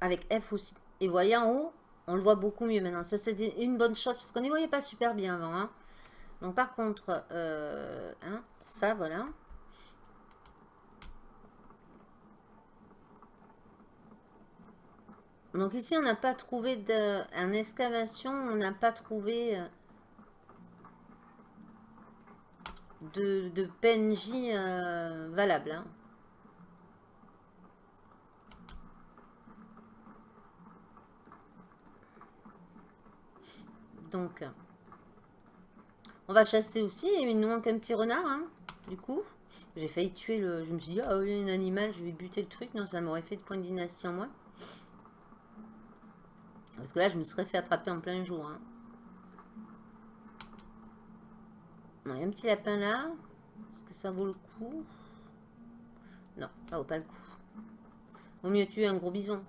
S1: avec F aussi. Et voyez en haut, on le voit beaucoup mieux maintenant. Ça, c'est une bonne chose parce qu'on n'y voyait pas super bien avant. Hein. Donc par contre, euh, hein, ça, voilà. Donc ici, on n'a pas trouvé de... En excavation, on n'a pas trouvé euh, de, PNJ euh, valable. Hein. Donc, on va chasser aussi. Il nous manque un petit renard, hein, du coup. J'ai failli tuer le... Je me suis dit, ah oui, un animal, je vais buter le truc. Non, ça m'aurait fait de points de dynastie en moins. Parce que là, je me serais fait attraper en plein jour. Hein. il y a un petit lapin là. Est-ce que ça vaut le coup? Non, ça vaut pas le coup. Vaut mieux tuer un gros bison.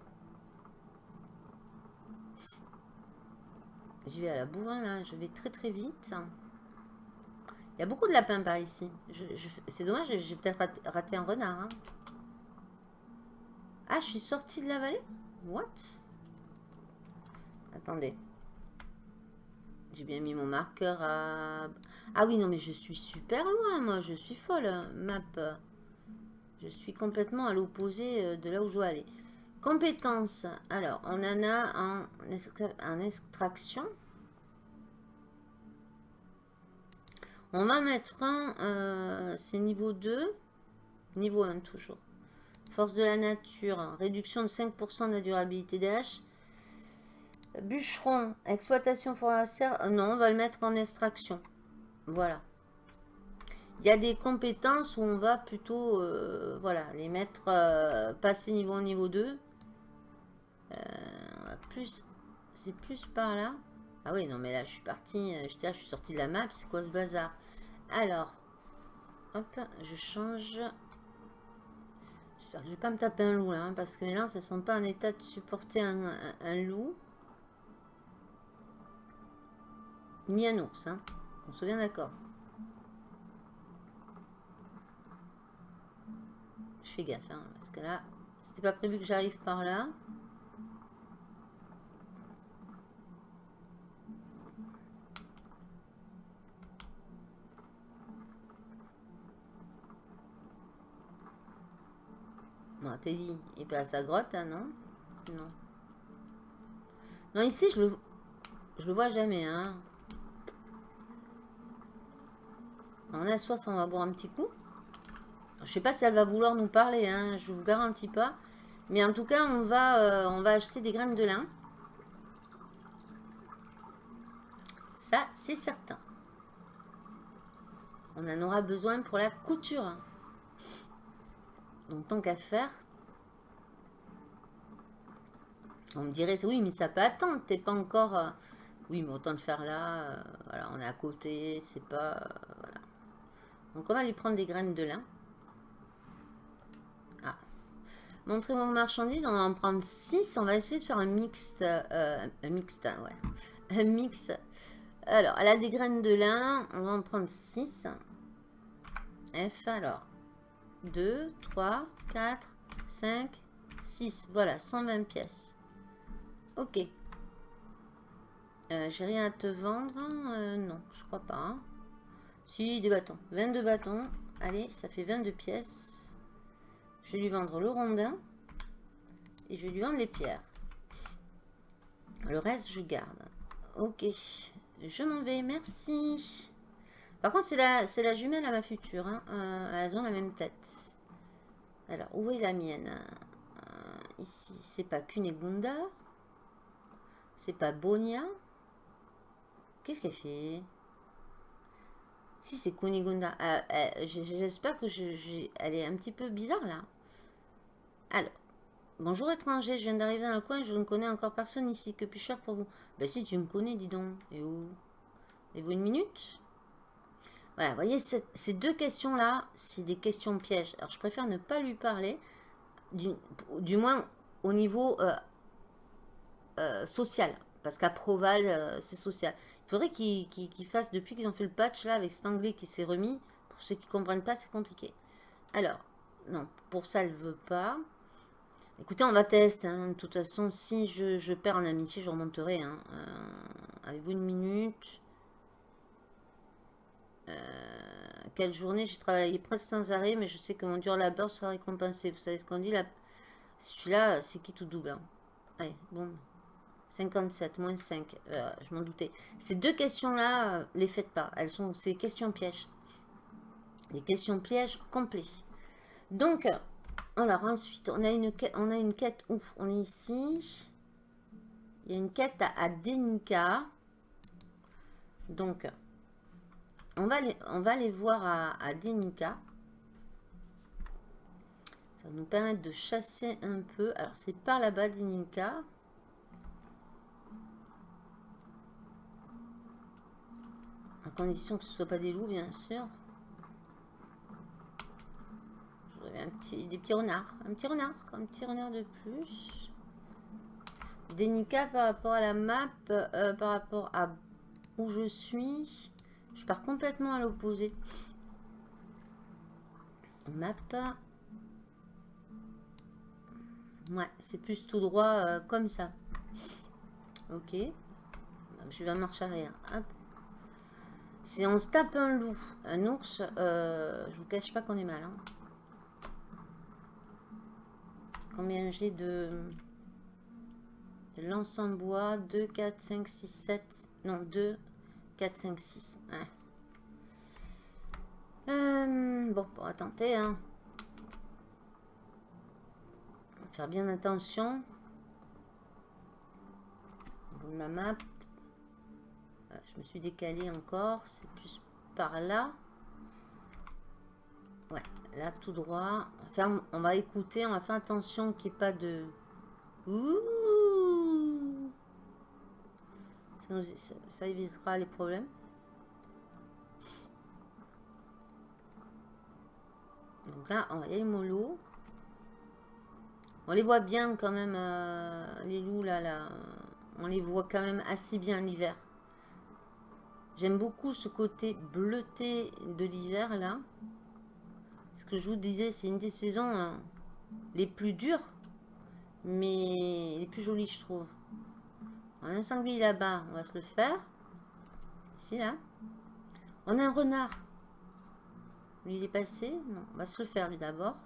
S1: Je vais à la bourrin là. Je vais très très vite. Il y a beaucoup de lapins par ici. C'est dommage, j'ai peut-être raté, un renard. Hein. Ah, je suis sortie de la vallée? What? Attendez. J'ai bien mis mon marqueur à... Ah oui, non, mais je suis super loin, moi. Je suis folle, hein, map. Je suis complètement à l'opposé euh, de là où je dois aller. Compétences. Alors, on en a en, extraction. On va mettre un... Euh, c'est niveau 2. Niveau 1, toujours. Force de la nature. Réduction de 5% de la durabilité des haches. Bûcheron, exploitation forestière. Euh, non, on va le mettre en extraction. Voilà. Il y a des compétences où on va plutôt euh, voilà, les mettre, euh, passer niveau niveau 2. plus, c'est plus par là. Ah oui, non, mais là, je suis parti, je, suis sorti de la map. C'est quoi ce bazar? Alors, hop, je change. J'espère que je vais pas me taper un loup là, hein, parce que là, ça ne sont pas en état de supporter un loup. ni un ours. Hein. On se vient d'accord. Je fais gaffe, hein, parce que là, c'était pas prévu que j'arrive par là. Bon, Teddy, il est pas à sa grotte, hein, non? Non. Non, ici, je le, je le vois jamais, hein. On a soif, on va boire un petit coup. Je sais pas si elle va vouloir nous parler, hein, je vous garantis pas. Mais en tout cas, on va, euh, on va acheter des graines de lin. Ça, c'est certain. On en aura besoin pour la couture. Donc, tant qu'à faire. On me dirait, oui, mais ça peut attendre. T'es pas encore... Euh, oui, mais autant le faire là. Euh, voilà, on est à côté. C'est pas... Donc, on va lui prendre des graines de lin. Montrer mon marchandise, on va en prendre 6. On va essayer de faire un mixte. Euh, un mixte. Un mix. Alors, elle a des graines de lin. On va en prendre 6. F, alors. 2, 3, 4, 5, 6. Voilà, 120 pièces. Ok. Euh, J'ai rien à te vendre. Euh, non, je crois pas. Hein. Si, des bâtons. 22 bâtons. Allez, ça fait 22 pièces. Je vais lui vendre le rondin. Et je vais lui vendre les pierres. Le reste, je garde. Ok. Je m'en vais. Merci. Par contre, c'est la, jumelle à ma future. Hein. Euh, elles ont la même tête. Alors, où est la mienne euh, Ici, c'est pas Kunegunda. C'est pas Bonia. Qu'est-ce qu'elle fait? Si, c'est Kunigunda. Euh, j'espère que je, elle est un petit peu bizarre, là. Alors, bonjour étranger, je viens d'arriver dans le coin, je ne connais encore personne ici. Que puis-je faire pour vous? Ben si, tu me connais, dis donc. Et où? Et vous une minute? Voilà, vous voyez, ces deux questions-là, c'est des questions pièges. Alors, je préfère ne pas lui parler, du, moins au niveau euh, euh, social. Parce qu'à Proval, euh, c'est social. Faudrait qu'ils fassent, depuis qu'ils ont fait le patch là, avec cet anglais qui s'est remis, pour ceux qui ne comprennent pas, c'est compliqué. Alors, non, pour ça, elle ne veut pas. Écoutez, on va tester. Hein. De toute façon, si je, perds en amitié, je remonterai. Hein. Euh, Avez-vous une minute? Euh, Quelle journée? J'ai travaillé presque sans arrêt, mais je sais que mon dur labeur sera récompensé. Vous savez ce qu'on dit là Celui-là, c'est qui tout double hein. Allez, bon. 57, moins 5. Euh, je m'en doutais. Ces deux questions-là, les faites pas. Elles sont ces questions pièges. Les questions pièges complets. Donc, alors ensuite, on a une quête, on a une quête où? On est ici. Il y a une quête à, Denica. Donc, on va, les, on va aller voir à, Denica. Ça va nous permettre de chasser un peu. Alors, c'est par là-bas, Denica. Condition que ce ne soit pas des loups, bien sûr un petit, des petits renards. Un petit renard. Un petit renard de plus. Dénica par rapport à la map. Euh, par rapport à où je suis. Je pars complètement à l'opposé. Map. Ouais, c'est plus tout droit euh, comme ça. Ok. Je vais en marche arrière. Si on se tape un loup, un ours, euh, je vous cache pas qu'on est mal. Hein. Combien j'ai de, l'ensemble bois 2, 4, 5, 6, 7. Non, 2, 4, 5, 6. bon, on va tenter. Hein. faire bien attention. ma map. Je me suis décalé encore. C'est plus par là. Ouais, là tout droit. on va écouter, on va faire attention qu'il n'y ait pas de... Ouh ça, évitera les problèmes. Donc là, on va y aller mollo. On les voit bien quand même, euh, les loups là, là. On les voit quand même assez bien l'hiver. J'aime beaucoup ce côté bleuté de l'hiver là. Ce que je vous disais, c'est une des saisons hein, les plus dures, mais les plus jolies, je trouve. On a un sanglier là-bas, on va se le faire. Ici, là. On a un renard. Lui, il est passé. Non, on va se le faire, lui, d'abord.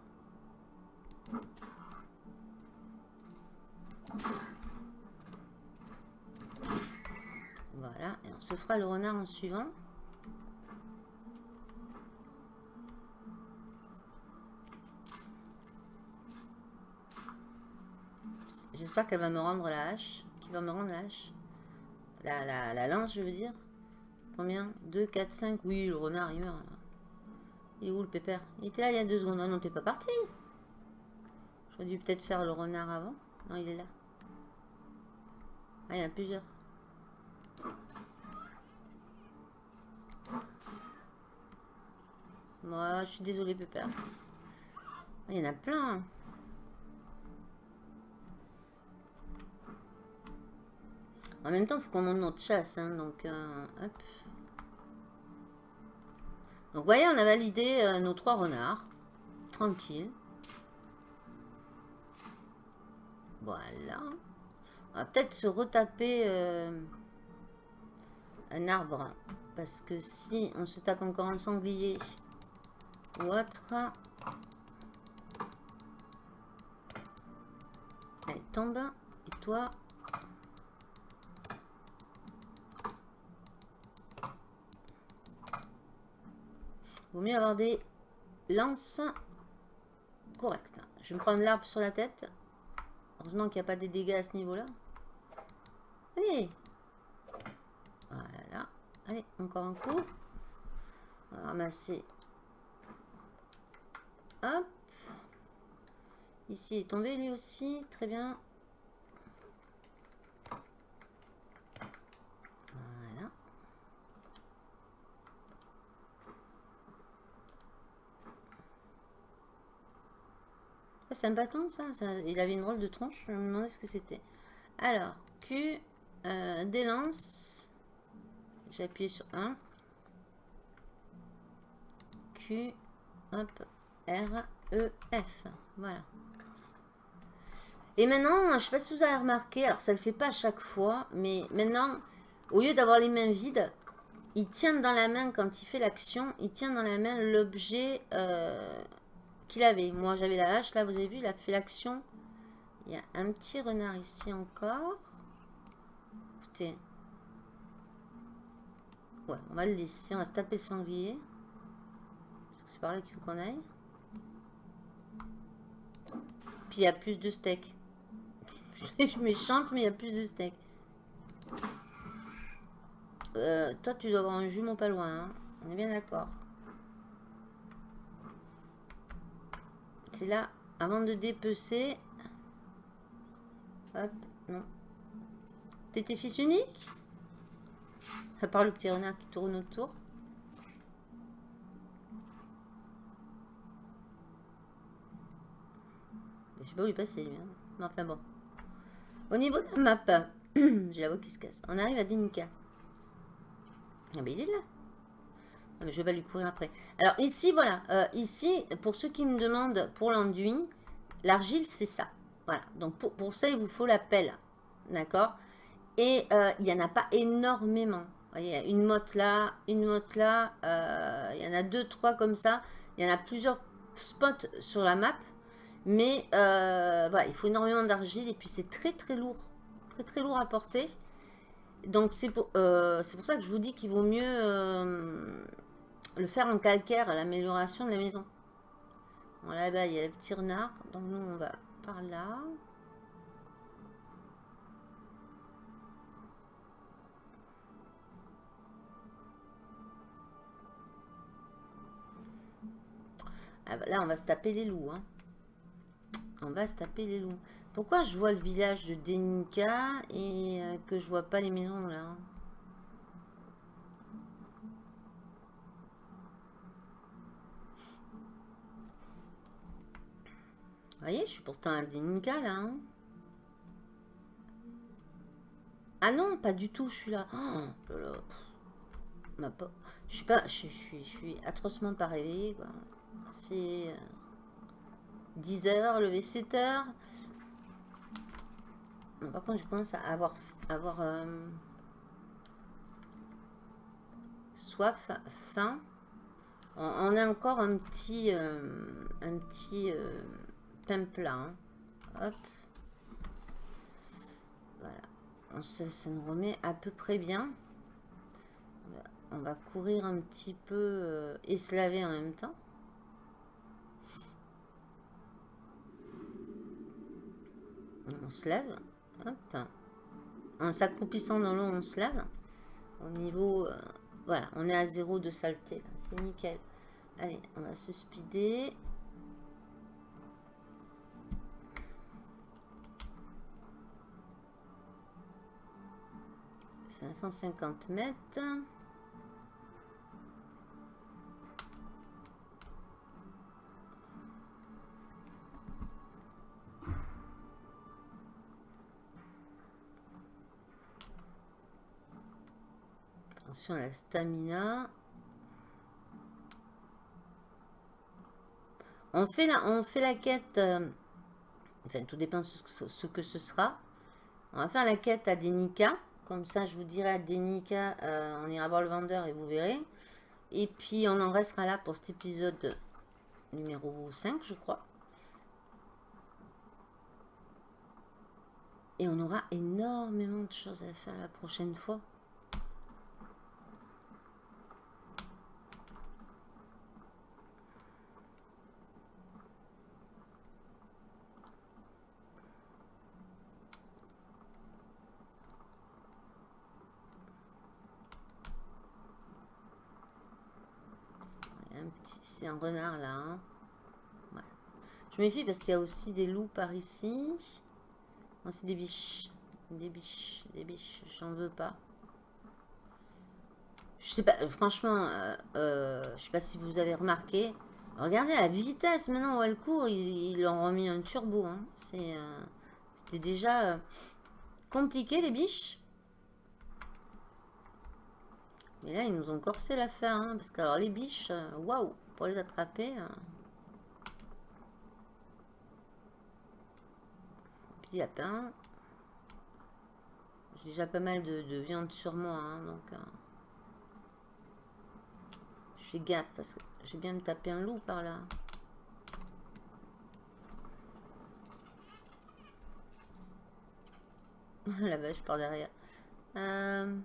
S1: Fera le renard en suivant. J'espère qu'elle va me rendre la hache. Qui va me rendre la hache? La, la, lance, je veux dire. Combien? 2, 4, 5. Oui, le renard, il meurt. Il est où le pépère? Il était là il y a deux secondes. Non, non, t'es pas parti. J'aurais dû peut-être faire le renard avant. Non, il est là. Ah, il y en a plusieurs. Moi, je suis désolée, pépère. Il y en a plein. En même temps, il faut qu'on monte notre chasse. Hein, donc, euh, hop. Donc, vous voyez, on a validé euh, nos trois renards. Tranquille. Voilà. On va peut-être se retaper euh, un arbre. Parce que si on se tape encore un sanglier ou autre... Allez, tombe. Et toi, Vaut mieux avoir des lances correctes. Je vais me prendre l'arbre sur la tête. Heureusement qu'il n'y a pas des dégâts à ce niveau-là. Allez Voilà. Allez, encore un coup. On va ramasser. Hop. Ici est tombé lui aussi. Très bien. c'est un bâton, ça, Il avait une rôle de tronche. Je me demandais ce que c'était. Alors, Q, euh, des lances. J'ai appuyé sur 1. Q, hop, R, E, F. Voilà. Et maintenant, je sais pas si vous avez remarqué, alors ça le fait pas à chaque fois, mais maintenant, au lieu d'avoir les mains vides, il tient dans la main, quand il fait l'action, il tient dans la main l'objet euh, qu'il avait. Moi, j'avais la hache. Là, vous avez vu, il a fait l'action. Il y a un petit renard ici encore. Écoutez. Ouais, on va le laisser. On va se taper le sanglier. C'est par là qu'il faut qu'on aille. Puis il y a plus de steak. je suis méchante, mais il y a plus de steak. Euh, toi, tu dois avoir un jumeau pas loin. Hein. On est bien d'accord. là, avant de dépecer. Hop, non. T'étais fils unique À part le petit renard qui tourne autour. Je pas où il passait lui. Hein. Enfin bon. Au niveau de la map, j'ai la voix qui se casse. On arrive à Denica. Ah il est là. Je vais lui courir après. Alors ici, voilà. Euh, ici, pour ceux qui me demandent pour l'enduit, l'argile, c'est ça. Voilà. Donc pour, ça, il vous faut la pelle. D'accord? Et euh, il n'y en a pas énormément. il y a une motte là, une motte là. Euh, il y en a deux, trois comme ça. Il y en a plusieurs spots sur la map. Mais voilà, il faut énormément d'argile. Et puis c'est très très lourd. Très très lourd à porter. Donc c'est pour, pour ça que je vous dis qu'il vaut mieux le faire en calcaire à l'amélioration de la maison. Bon, là-bas, il y a le petit renard. Donc, nous, on va par là. Ah bah, là, on va se taper les loups. Hein. On va se taper les loups. Pourquoi je vois le village de Denica et euh, que je vois pas les maisons là Vous voyez, je suis pourtant un Denica là. Hein. ah non, pas du tout, je suis là. Oh, je suis pas, je, suis, je suis atrocement pas réveillée. C'est 10 euh, heures, levé 7 heures. par contre, je commence à avoir, avoir euh, soif, faim. On, a encore un petit, euh, un petit plein. Hop. Voilà. ça, nous remet à peu près bien. on va courir un petit peu euh, et se laver en même temps. Se lève. En s'accroupissant dans l'eau, on se lève. Au niveau... Euh, voilà, on est à zéro de saleté. C'est nickel. Allez, on va se speeder. 550 mètres. À la stamina. On fait la, on fait la quête. Euh, enfin, tout dépend de ce, que ce sera. On va faire la quête à Denika. Comme ça, je vous dirai à Denika, euh, on ira voir le vendeur et vous verrez. Et puis, on en restera là pour cet épisode numéro 5, je crois. Et on aura énormément de choses à faire la prochaine fois. C'est renard là. Hein. Je méfie parce qu'il y a aussi des loups par ici. c'est des biches. Des biches. Des biches. J'en veux pas. Je sais pas, franchement, euh, euh, je sais pas si vous avez remarqué. Regardez la vitesse maintenant où elle court, ils, ont remis un turbo. Hein. Euh, c'était déjà compliqué les biches. Mais là, ils nous ont corsé l'affaire. Hein, parce que alors les biches, waouh pour les attraper. Petit lapin. J'ai déjà pas mal de, viande sur moi, hein, donc... Euh, je fais gaffe parce que j'ai bien me taper un loup par là. la vache par derrière. Euh...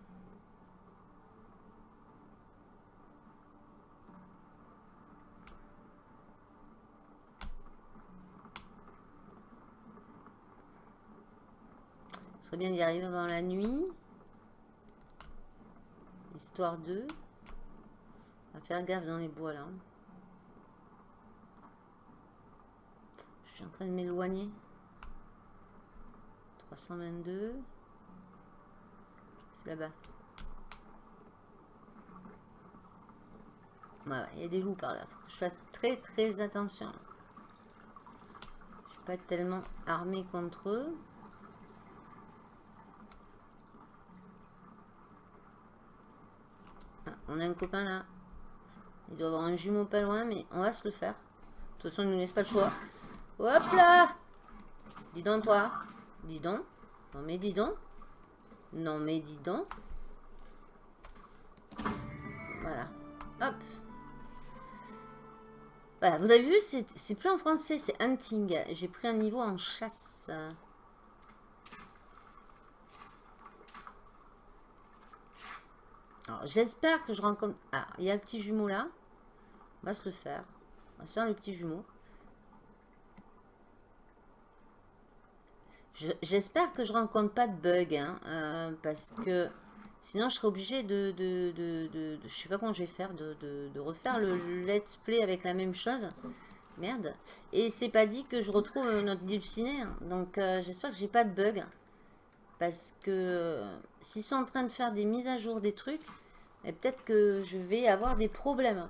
S1: Bien d'y arriver avant la nuit. Histoire de... On va faire gaffe dans les bois là. Je suis en train de m'éloigner. 322. C'est là-bas. il y a des loups par là. Je fasse très très attention. Je suis pas tellement armé contre eux. On a un copain là. Il doit avoir un jumeau pas loin, mais on va se le faire. De toute façon, il nous laisse pas le choix. Hop là Dis donc, toi. Dis donc. Non, mais dis donc. Non, mais dis donc. Voilà. Hop. Voilà, vous avez vu, c'est plus en français, c'est hunting. J'ai pris un niveau en chasse. J'espère que je rencontre... Ah, il y a un petit jumeau là. On va se le faire. On va se faire le petit jumeau. J'espère que je rencontre pas de bug, hein, euh, parce que sinon je serai obligé de, de, de, Je sais pas comment je vais faire, de, refaire le let's play avec la même chose. Merde. Et c'est pas dit que je retrouve notre dulciné. Donc euh, j'espère que j'ai pas de bug. Parce que s'ils sont en train de faire des mises à jour des trucs, et peut-être que je vais avoir des problèmes.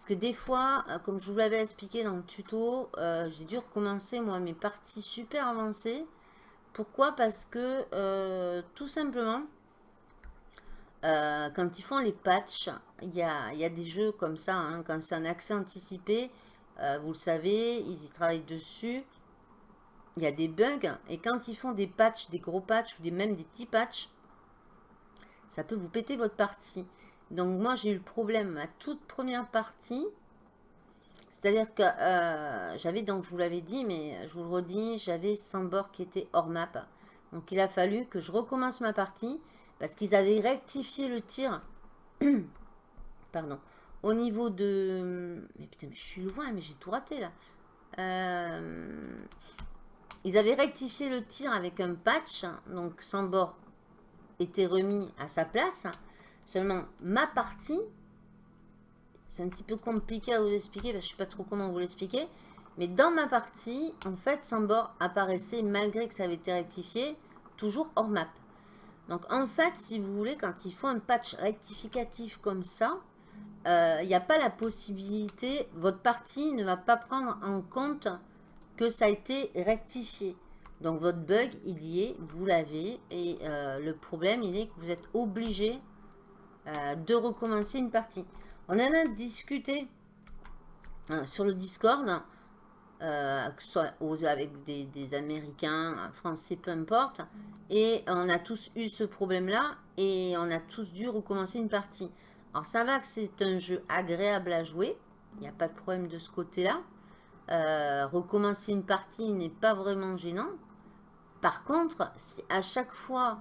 S1: Parce que des fois, euh, comme je vous l'avais expliqué dans le tuto, euh, j'ai dû recommencer moi mes parties super avancées. Pourquoi? Parce que euh, tout simplement, quand ils font les patchs, il y a, des jeux comme ça, hein, quand c'est un accès anticipé, vous le savez, ils y travaillent dessus il y a des bugs. Et quand ils font des patchs, des gros patchs ou même des petits patchs, ça peut vous péter votre partie. Donc moi j'ai eu le problème à toute première partie. C'est-à-dire que euh, j'avais, donc je vous l'avais dit, mais je vous le redis, j'avais 100 bords qui étaient hors map. Donc il a fallu que je recommence ma partie. Parce qu'ils avaient rectifié le tir. Pardon. Au niveau de... Mais putain, mais je suis loin, mais j'ai tout raté là. Euh, ils avaient rectifié le tir avec un patch. Donc Sambor était remis à sa place. Seulement, ma partie, c'est un petit peu compliqué à vous expliquer parce que je ne sais pas trop comment vous l'expliquer. Mais dans ma partie, en fait, Sambor apparaissait, malgré que ça avait été rectifié, toujours hors map. Donc en fait, si vous voulez, quand il faut un patch rectificatif comme ça, il euh, n'y a pas la possibilité, votre partie ne va pas prendre en compte que ça a été rectifié. Donc votre bug, il y est, vous l'avez, et euh, le problème, il est que vous êtes obligé euh, de recommencer une partie. On en a discuté sur le Discord, euh, que ce soit avec des, Américains, Français, peu importe. Et on a tous eu ce problème-là et on a tous dû recommencer une partie. Alors ça va que c'est un jeu agréable à jouer, il n'y a pas de problème de ce côté-là. Euh, recommencer une partie n'est pas vraiment gênant. Par contre, si à chaque fois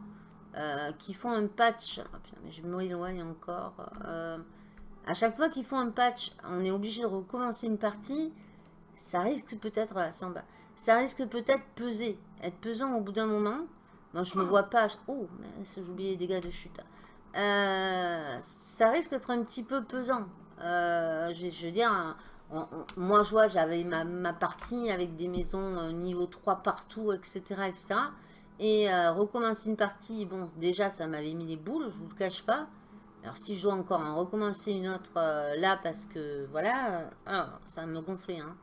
S1: euh, qu'ils font un patch, oh putain, mais je m'éloigne encore, à chaque fois qu'ils font un patch, on est obligé de recommencer une partie, ça risque peut-être, ça risque peut-être peser, être pesant au bout d'un moment. Moi, je ne me vois pas. Oh, j'ai oublié les dégâts de chute. Euh, ça risque d'être un petit peu pesant. Euh, je, veux dire, moi, je vois, j'avais ma, partie avec des maisons euh, niveau 3 partout, etc. etc. Et recommencer une partie, bon, déjà, ça m'avait mis les boules, je vous le cache pas. Alors, si je dois encore en recommencer une autre là, parce que, voilà, ça me gonfler, hein.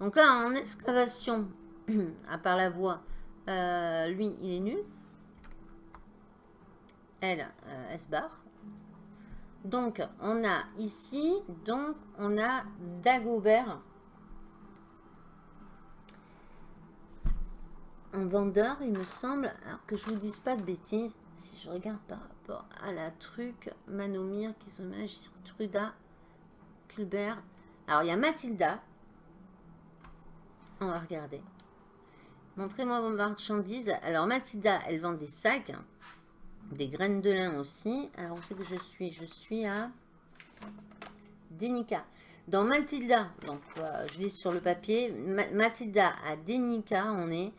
S1: Donc là, en excavation, à part la voie, euh, lui, il est nul. Elle, euh, barre. Donc, on a ici, donc, on a Dagobert. Un vendeur, il me semble, alors que je vous dise pas de bêtises, si je regarde par rapport à la truc, Manomir, sur Truda, Culbert. Alors, il y a Mathilda, on va regarder. Montrez-moi vos marchandises. Alors, Mathilda, elle vend des sacs. Des graines de lin aussi. Alors, où c'est que je suis Je suis à Denica. Dans Mathilda, donc euh, je lis sur le papier, Mathilda à Denica, on est,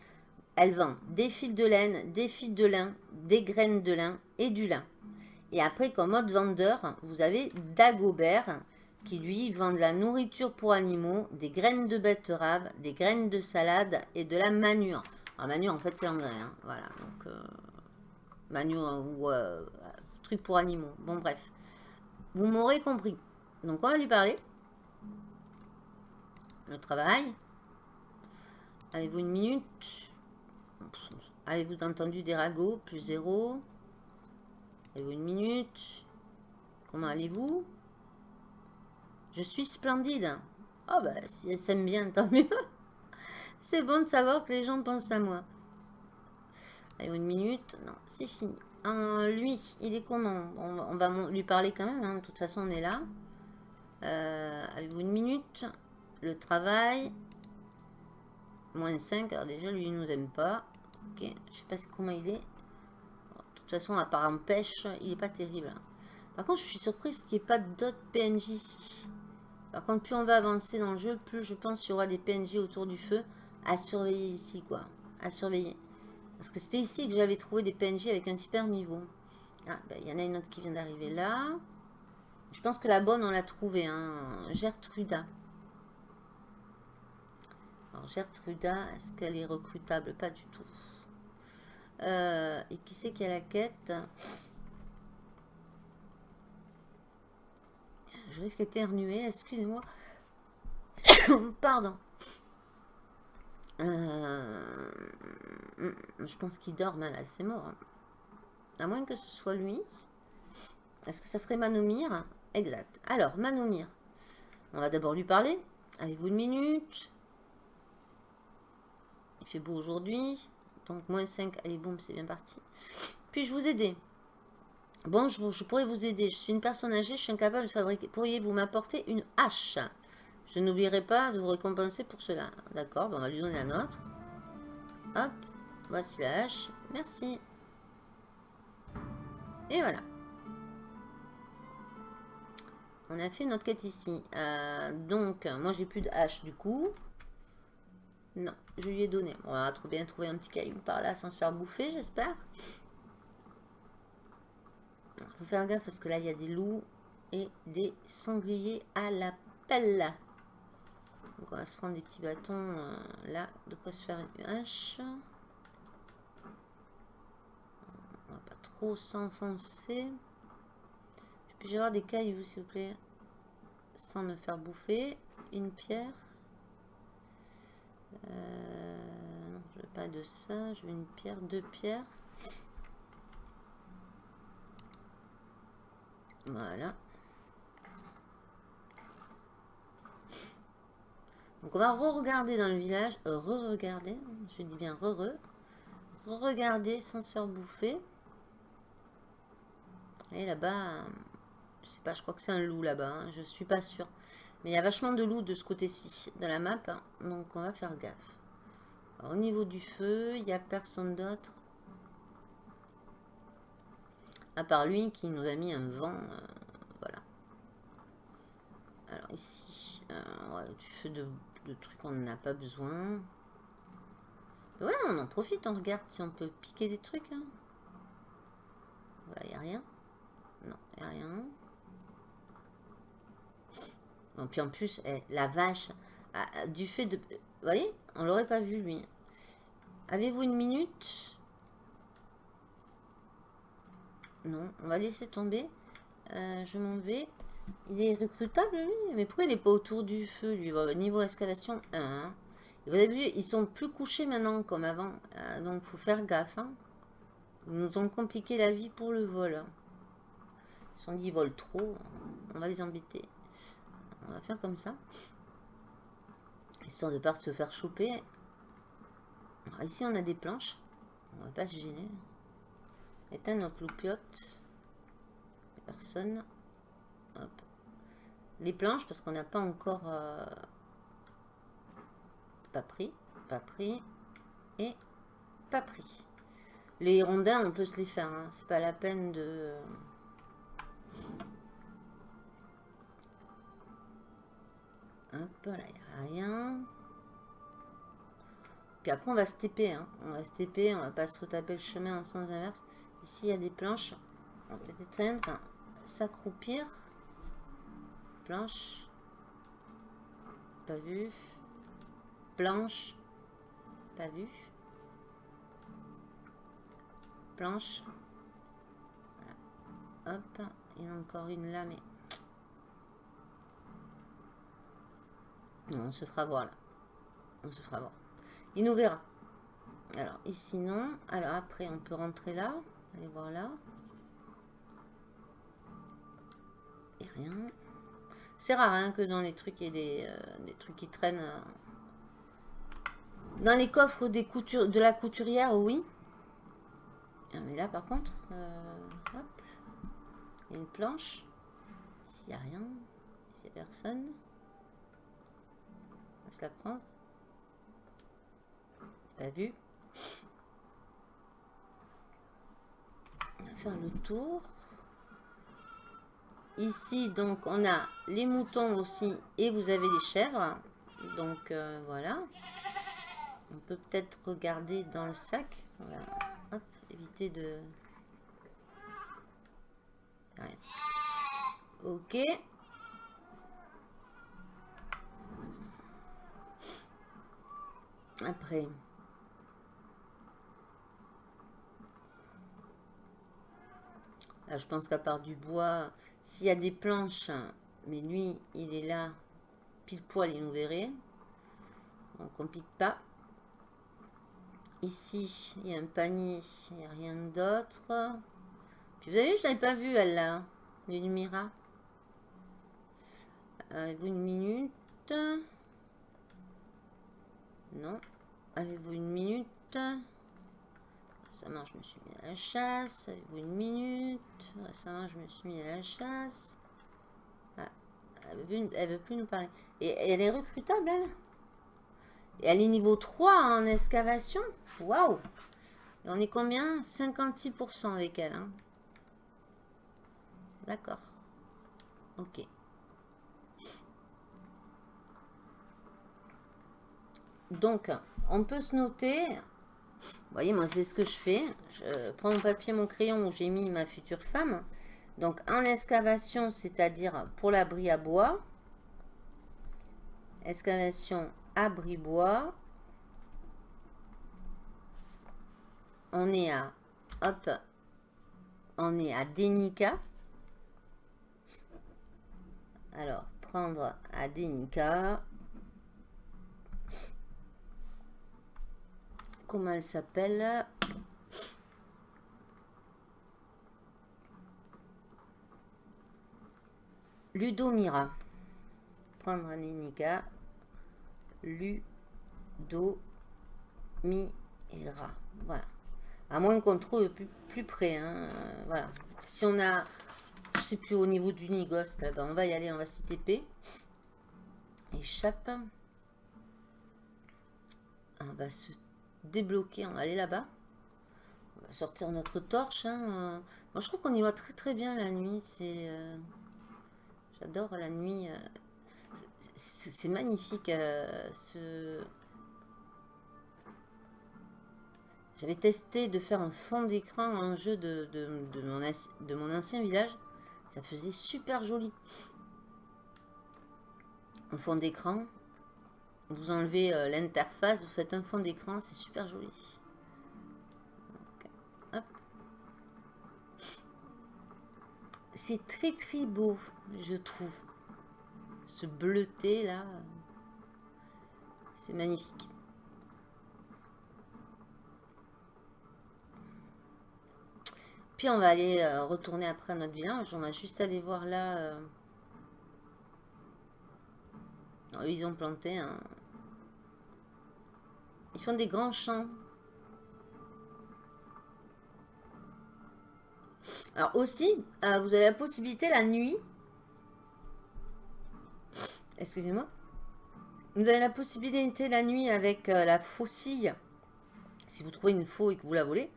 S1: elle vend des fils de laine, des fils de lin, des graines de lin et du lin. Et après, comme autre vendeur, vous avez Dagobert qui lui vend de la nourriture pour animaux, des graines de betterave, des graines de salade et de la manure. Alors manure en fait c'est l'engrais, hein. voilà, euh, manure ou euh, truc pour animaux, bon bref. Vous m'aurez compris. Donc on va lui parler. Le travail. Avez-vous une minute? Avez-vous entendu des ragots Plus zéro? Avez-vous une minute? Comment allez-vous? Je suis splendide. Oh bah, si elle s'aime bien, tant mieux. C'est bon de savoir que les gens pensent à moi. Allez, une minute. Non, c'est fini. lui, il est comment on, va lui parler quand même. Hein. De toute façon, on est là. Euh, Avez-vous une minute? Le travail? Moins 5. Alors déjà, lui, il nous aime pas. Ok. Je sais pas comment il est. De toute façon, à part en pêche, il est pas terrible. Par contre, je suis surprise qu'il n'y ait pas d'autres PNJ ici. Par contre, plus on va avancer dans le jeu, plus je pense qu'il y aura des PNJ autour du feu à surveiller ici, quoi. À surveiller. Parce que c'était ici que j'avais trouvé des PNJ avec un super niveau. Ah, ben, il y en a une autre qui vient d'arriver là. Je pense que la bonne, on l'a trouvée, hein. Gertruda. Alors, Gertruda, est-ce qu'elle est recrutable? Pas du tout. Euh, et qui c'est qui a la quête? Je risque d'éternuer, excusez-moi. Pardon. Euh, je pense qu'il dort mal, c'est mort. À moins que ce soit lui. Est-ce que ça serait Manomir? Exact. Alors, Manomir. On va d'abord lui parler. Avez-vous une minute? Il fait beau aujourd'hui. Donc, moins 5. Allez, boum, c'est bien parti. Puis-je vous aider? Bon, je, pourrais vous aider. Je suis une personne âgée, je suis incapable de fabriquer. Pourriez-vous m'apporter une hache? Je n'oublierai pas de vous récompenser pour cela. D'accord, on va lui donner un autre. Hop, voici la hache. Merci. Et voilà. On a fait notre quête ici. Euh, donc, moi j'ai plus de hache du coup. Non, je lui ai donné. On va trop bien trouver un petit caillou par là sans se faire bouffer, j'espère. Faut faire gaffe parce que là il y a des loups et des sangliers à la pelle. Donc on va se prendre des petits bâtons euh, là, de quoi se faire une hache. On va pas trop s'enfoncer. Puis-je avoir des cailloux s'il vous plaît Sans me faire bouffer. Une pierre. Euh, non, je veux pas de ça. Je veux une pierre, deux pierres. Voilà. On va re-regarder dans le village. Euh, re-regarder. Je dis bien re-re. Re-regarder sans se faire bouffer. Et là-bas, je sais pas, je crois que c'est un loup là-bas. Hein, je suis pas sûre. Mais il y a vachement de loups de ce côté-ci, de la map. Hein, donc on va faire gaffe. au niveau du feu, il n'y a personne d'autre. À part lui qui nous a mis un vent. Euh, voilà. Alors ici, euh, du feu de, trucs, on n'en a pas besoin. Ouais, on en profite, on regarde si on peut piquer des trucs. Hein. Il n'y a rien. Non, il n'y a rien. Et puis en plus, eh, la vache, du fait de... Voyez On l'aurait pas vu, lui. Avez-vous une minute? Non, on va laisser tomber. Euh, je m'en vais. Il est recrutable, lui Mais pourquoi il n'est pas autour du feu, lui? Niveau excavation 1. Hein. Vous avez vu, ils sont plus couchés maintenant, comme avant. Euh, donc, faut faire gaffe. Hein. Ils nous ont compliqué la vie pour le vol. Ils sont dit, ils volent trop. On va les embêter. On va faire comme ça. Histoire de pas se faire choper. ici, on a des planches. On va pas se gêner. Éteindre notre loupiote. Personne. Les planches, parce qu'on n'a pas encore... Euh, pas pris. Pas pris. Et pas pris. Les rondins, on peut se les faire. Hein. C'est pas la peine de... Hop, là, il n'y a rien. Puis après, on va se TP. Hein. On va se TP, on va pas se retaper le chemin en sens inverse. Ici, il y a des planches. On va peut-être éteindre. S'accroupir. Planche. Pas vu? Planche. Pas vu? Planche. Hop. Il y en a encore une là, mais on se fera voir là. On se fera voir. Il nous verra. Alors, ici non. Alors après, on peut rentrer là. Allez voir là. Et rien. C'est rare hein, que dans les trucs, il ait des, euh, trucs qui traînent. Euh. Dans les coffres de la couturière, oui. Ah, mais là, par contre, euh, hop. Il y a une planche. Ici, il n'y a rien. Ici, il n'y a personne se la prendre. Pas vu. On va faire le tour. Ici, donc, on a les moutons aussi et vous avez les chèvres. Donc, euh, voilà. On peut peut-être regarder dans le sac. Hop, éviter de... Ok. Après. je pense qu'à part du bois, s'il y a des planches, mais lui, il est là, pile poil, il nous verrait. On pique pas. Ici, il y a un panier, il n'y a rien d'autre. Puis vous avez vu, je l'avais pas vu, elle là, Lumira. Avez-vous une minute? Non. Avez-vous une minute? Récemment, je me suis mis à la chasse. Avez-vous une minute Récemment, je me suis mis à la chasse. Ah, elle, veut, veut plus nous parler. Et, elle est recrutable, elle Et elle est niveau 3 en excavation Waouh on est combien? 56% avec elle. Hein. D'accord. Ok. Donc, on peut se noter. Voyez, moi, c'est ce que je fais. Je prends mon papier, mon crayon où j'ai mis ma future femme. Donc, en excavation, c'est-à-dire pour l'abri à bois. Excavation abri bois. On est à... Hop. On est à Denica. Alors, prendre à Denica. Comment elle s'appelle Ludomira. Prendre à Denica. Ludomira. Voilà. À moins qu'on trouve plus, près. Hein. Voilà. Si on a sais plus au niveau du Nigos. Là on va y aller, on va s'y TP. Échappe. On va se débloquer, on va aller là-bas. On va sortir notre torche. Hein. Moi, je trouve qu'on y voit très très bien la nuit. Euh, J'adore la nuit. Euh, c'est magnifique. Euh, ce... J'avais testé de faire un fond d'écran en jeu de mon ancien village. Ça faisait super joli. Un fond d'écran. Vous enlevez euh, l'interface, vous faites un fond d'écran, c'est super joli. C'est très très beau, je trouve. Ce bleuté là, c'est magnifique. Puis on va aller euh, retourner après à notre village. On va juste aller voir là. Euh. ils ont planté un... Ils font des grands champs. Alors aussi, euh, vous avez la possibilité la nuit. Excusez-moi. Vous avez la possibilité la nuit avec la faucille. Si vous trouvez une faux et que vous la volez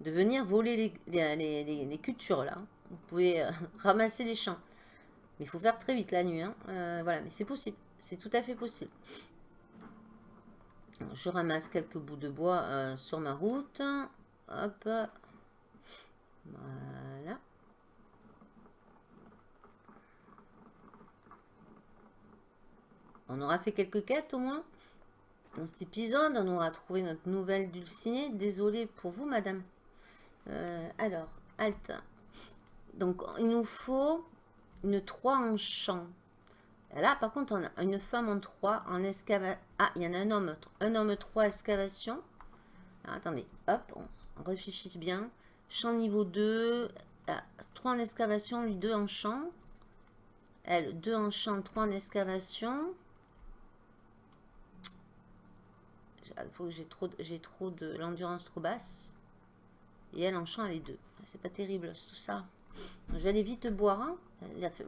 S1: de venir voler les, cultures là. Vous pouvez euh, ramasser les champs. Mais il faut faire très vite la nuit. Hein. Euh, voilà, mais c'est possible. C'est tout à fait possible. Je ramasse quelques bouts de bois euh, sur ma route. Hop. Voilà. On aura fait quelques quêtes au moins. Dans cet épisode, on aura trouvé notre nouvelle dulcinée. Désolée pour vous, madame. Euh, alors, Alt. Donc, il nous faut une 3 en champ. Là, par contre, on a une femme en 3 en excavation. Ah, il y en a un homme. Un homme 3 excavation. attendez, hop, on, réfléchit bien. Champ niveau 2. 3 en excavation, lui 2 en champ. Elle, 2 en champ, 3 en excavation. J'ai trop, trop de l'endurance trop basse. Et elle en chant les deux. C'est pas terrible tout ça. Je vais aller vite boire, hein.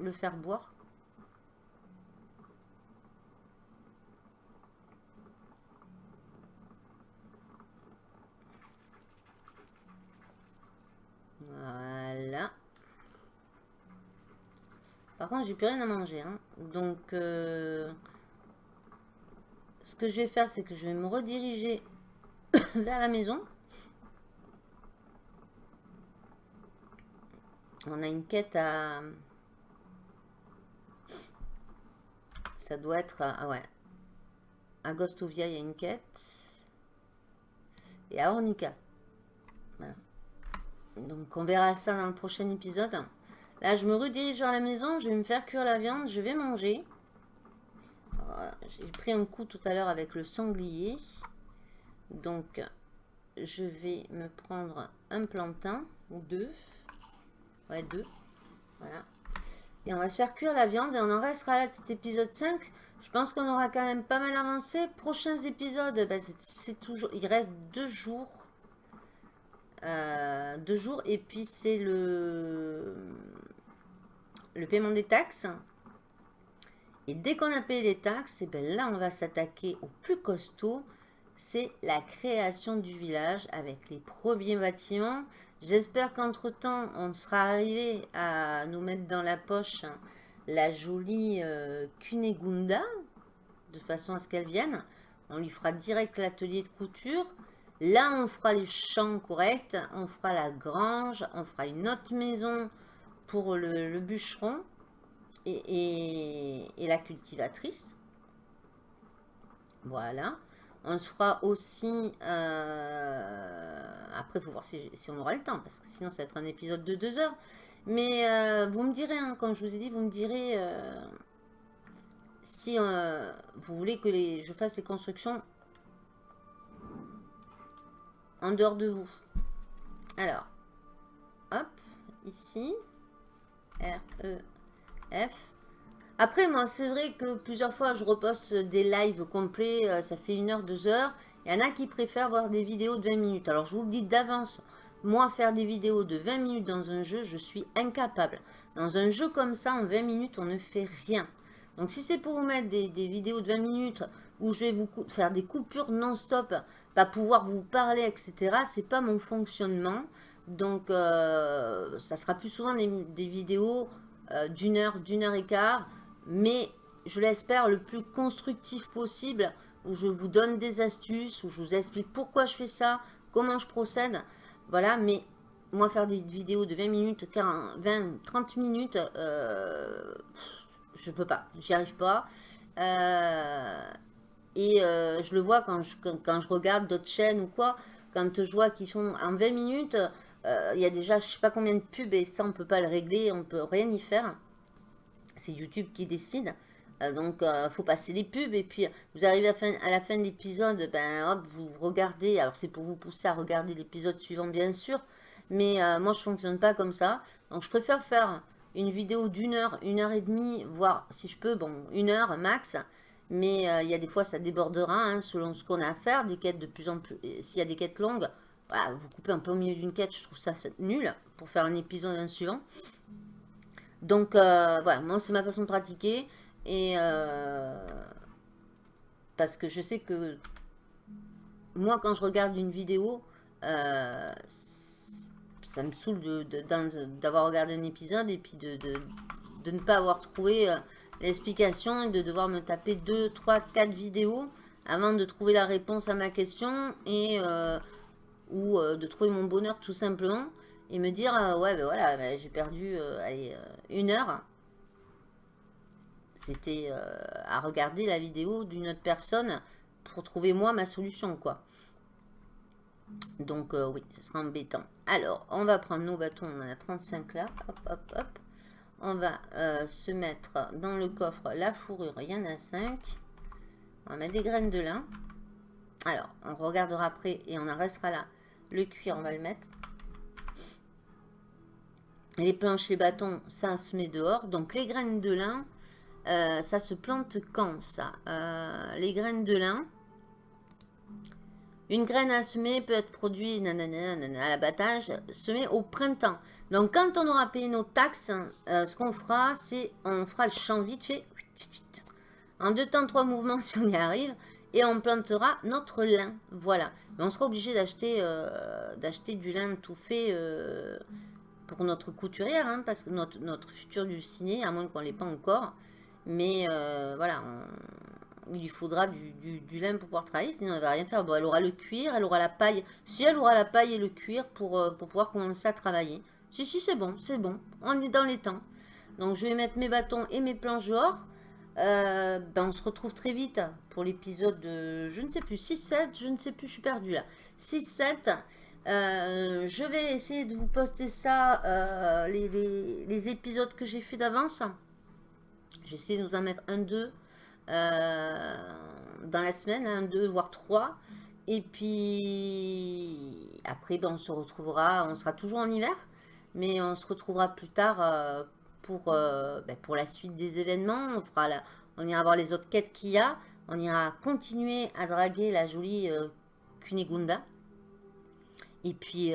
S1: le faire boire. Voilà. Par contre, j'ai plus rien à manger. Hein. Donc, euh, ce que je vais faire, c'est que je vais me rediriger vers la maison. On a une quête à... Ça doit être... Ah ouais. À Gostovia, il y a une quête. Et à Ornica. Donc, on verra ça dans le prochain épisode. Là, je me redirige vers la maison. Je vais me faire cuire la viande. Je vais manger. J'ai pris un coup tout à l'heure avec le sanglier. Donc, je vais me prendre un plantain ou deux. Ouais, deux. Voilà. Et on va se faire cuire la viande et on en restera là cet épisode 5. Je pense qu'on aura quand même pas mal avancé. Prochains épisodes, ben, c'est toujours... Il reste deux jours. Euh, deux jours. Et puis c'est le... Le paiement des taxes. Et dès qu'on a payé les taxes, et ben là on va s'attaquer au plus costaud. c'est la création du village avec les premiers bâtiments. J'espère qu'entre-temps, on sera arrivé à nous mettre dans la poche la jolie euh, de façon à ce qu'elle vienne. On lui fera direct l'atelier de couture. Là, on fera les champs corrects, on fera la grange, on fera une autre maison pour le, bûcheron et, la cultivatrice. Voilà. On se fera aussi... Euh, après, il faut voir si, on aura le temps, parce que sinon, ça va être un épisode de deux heures. Mais euh, vous me direz, hein, comme je vous ai dit, vous me direz euh, si vous voulez que je fasse les constructions en dehors de vous. Alors, hop, ici, R, E, F. Après, moi, c'est vrai que plusieurs fois, je reposte des lives complets, euh, ça fait une heure, deux heures. Il y en a qui préfèrent voir des vidéos de 20 minutes. Alors, je vous le dis d'avance, moi, faire des vidéos de 20 minutes dans un jeu, je suis incapable. Dans un jeu comme ça, en 20 minutes, on ne fait rien. Donc, si c'est pour vous mettre des, des, vidéos de 20 minutes où je vais vous faire des coupures non-stop pouvoir vous parler, etc. C'est pas mon fonctionnement. Donc, euh, ça sera plus souvent des, vidéos euh, d'une heure, d'une heure et quart. Mais, je l'espère, le plus constructif possible. Où je vous donne des astuces, où je vous explique pourquoi je fais ça, comment je procède. Voilà, mais moi, faire des vidéos de 20 minutes, 20, 30 minutes, euh, je peux pas. J'y arrive pas. Et euh, je le vois quand je, quand, je regarde d'autres chaînes ou quoi, quand je vois qu'ils sont en 20 minutes, euh, il y a déjà je sais pas combien de pubs et ça on peut pas le régler, on peut rien y faire. C'est YouTube qui décide. Euh, donc il faut passer les pubs et puis vous arrivez à, à la fin de l'épisode, ben hop, vous regardez, alors c'est pour vous pousser à regarder l'épisode suivant bien sûr, mais moi je fonctionne pas comme ça. Donc je préfère faire une vidéo d'une heure, une heure et demie, voire si je peux, bon, une heure max, mais euh, il y a des fois, ça débordera hein, selon ce qu'on a à faire. Des quêtes de plus en plus... S'il y a des quêtes longues, vous coupez un peu au milieu d'une quête, je trouve ça nul pour faire un épisode un suivant. Donc, euh, voilà, moi, c'est ma façon de pratiquer. Et... Euh, parce que je sais que... Moi, quand je regarde une vidéo, ça me saoule d'avoir regardé un épisode et puis de, de ne pas avoir trouvé l'explication est de devoir me taper 2, 3, 4 vidéos avant de trouver la réponse à ma question et euh, ou euh, de trouver mon bonheur tout simplement et me dire euh, ouais ben voilà ben, j'ai perdu une heure. C'était à regarder la vidéo d'une autre personne pour trouver moi ma solution quoi. Donc oui ce sera embêtant. Alors on va prendre nos bâtons on en a 35 là. Hop hop hop on va euh, se mettre dans le coffre la fourrure. Il y en a 5. On va mettre des graines de lin. Alors, on regardera après et on en restera là. Le cuir, on va le mettre. Les planches, les bâtons, ça se met dehors. Donc, les graines de lin, euh, ça se plante quand, ça? Euh, Les graines de lin, une graine à semer peut être produite à l'abattage, semée au printemps. Donc, quand on aura payé nos taxes, euh, ce qu'on fera, c'est on fera le champ vite fait. En deux temps, trois mouvements si on y arrive. Et on plantera notre lin. Voilà. Mais on sera obligé d'acheter euh, du lin tout fait euh, pour notre couturière. Hein, parce que notre, notre futur ciné, à moins qu'on ne l'ait pas encore. Mais voilà, il lui faudra du, lin pour pouvoir travailler, sinon elle va rien faire. Bon, elle aura le cuir, elle aura la paille. Si elle aura la paille et le cuir pour pouvoir commencer à travailler. Si, si, c'est bon, c'est bon. On est dans les temps. Donc, je vais mettre mes bâtons et mes planches dehors. Euh, ben, on se retrouve très vite pour l'épisode de, je ne sais plus, 6-7, je ne sais plus, je suis perdue là. 6-7, euh, je vais essayer de vous poster ça, euh, les, épisodes que j'ai fait d'avance. J'essaie de nous en mettre un, deux dans la semaine, un, deux, voire trois. Et puis, après, ben, on se retrouvera, on sera toujours en hiver. Mais on se retrouvera plus tard euh, pour, euh, ben, pour la suite des événements. On, ira voir les autres quêtes qu'il y a. On ira continuer à draguer la jolie euh, Kunigunda. Et puis,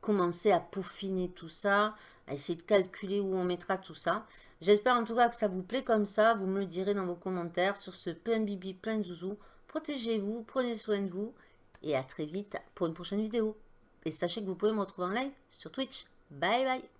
S1: commencer à peaufiner tout ça, à essayer de calculer où on mettra tout ça. J'espère en tout cas que ça vous plaît comme ça. Vous me le direz dans vos commentaires sur ce plein bibi, plein zouzou. protégez-vous, prenez soin de vous et à très vite pour une prochaine vidéo. Et sachez que vous pouvez me retrouver en live sur Twitch. Bye bye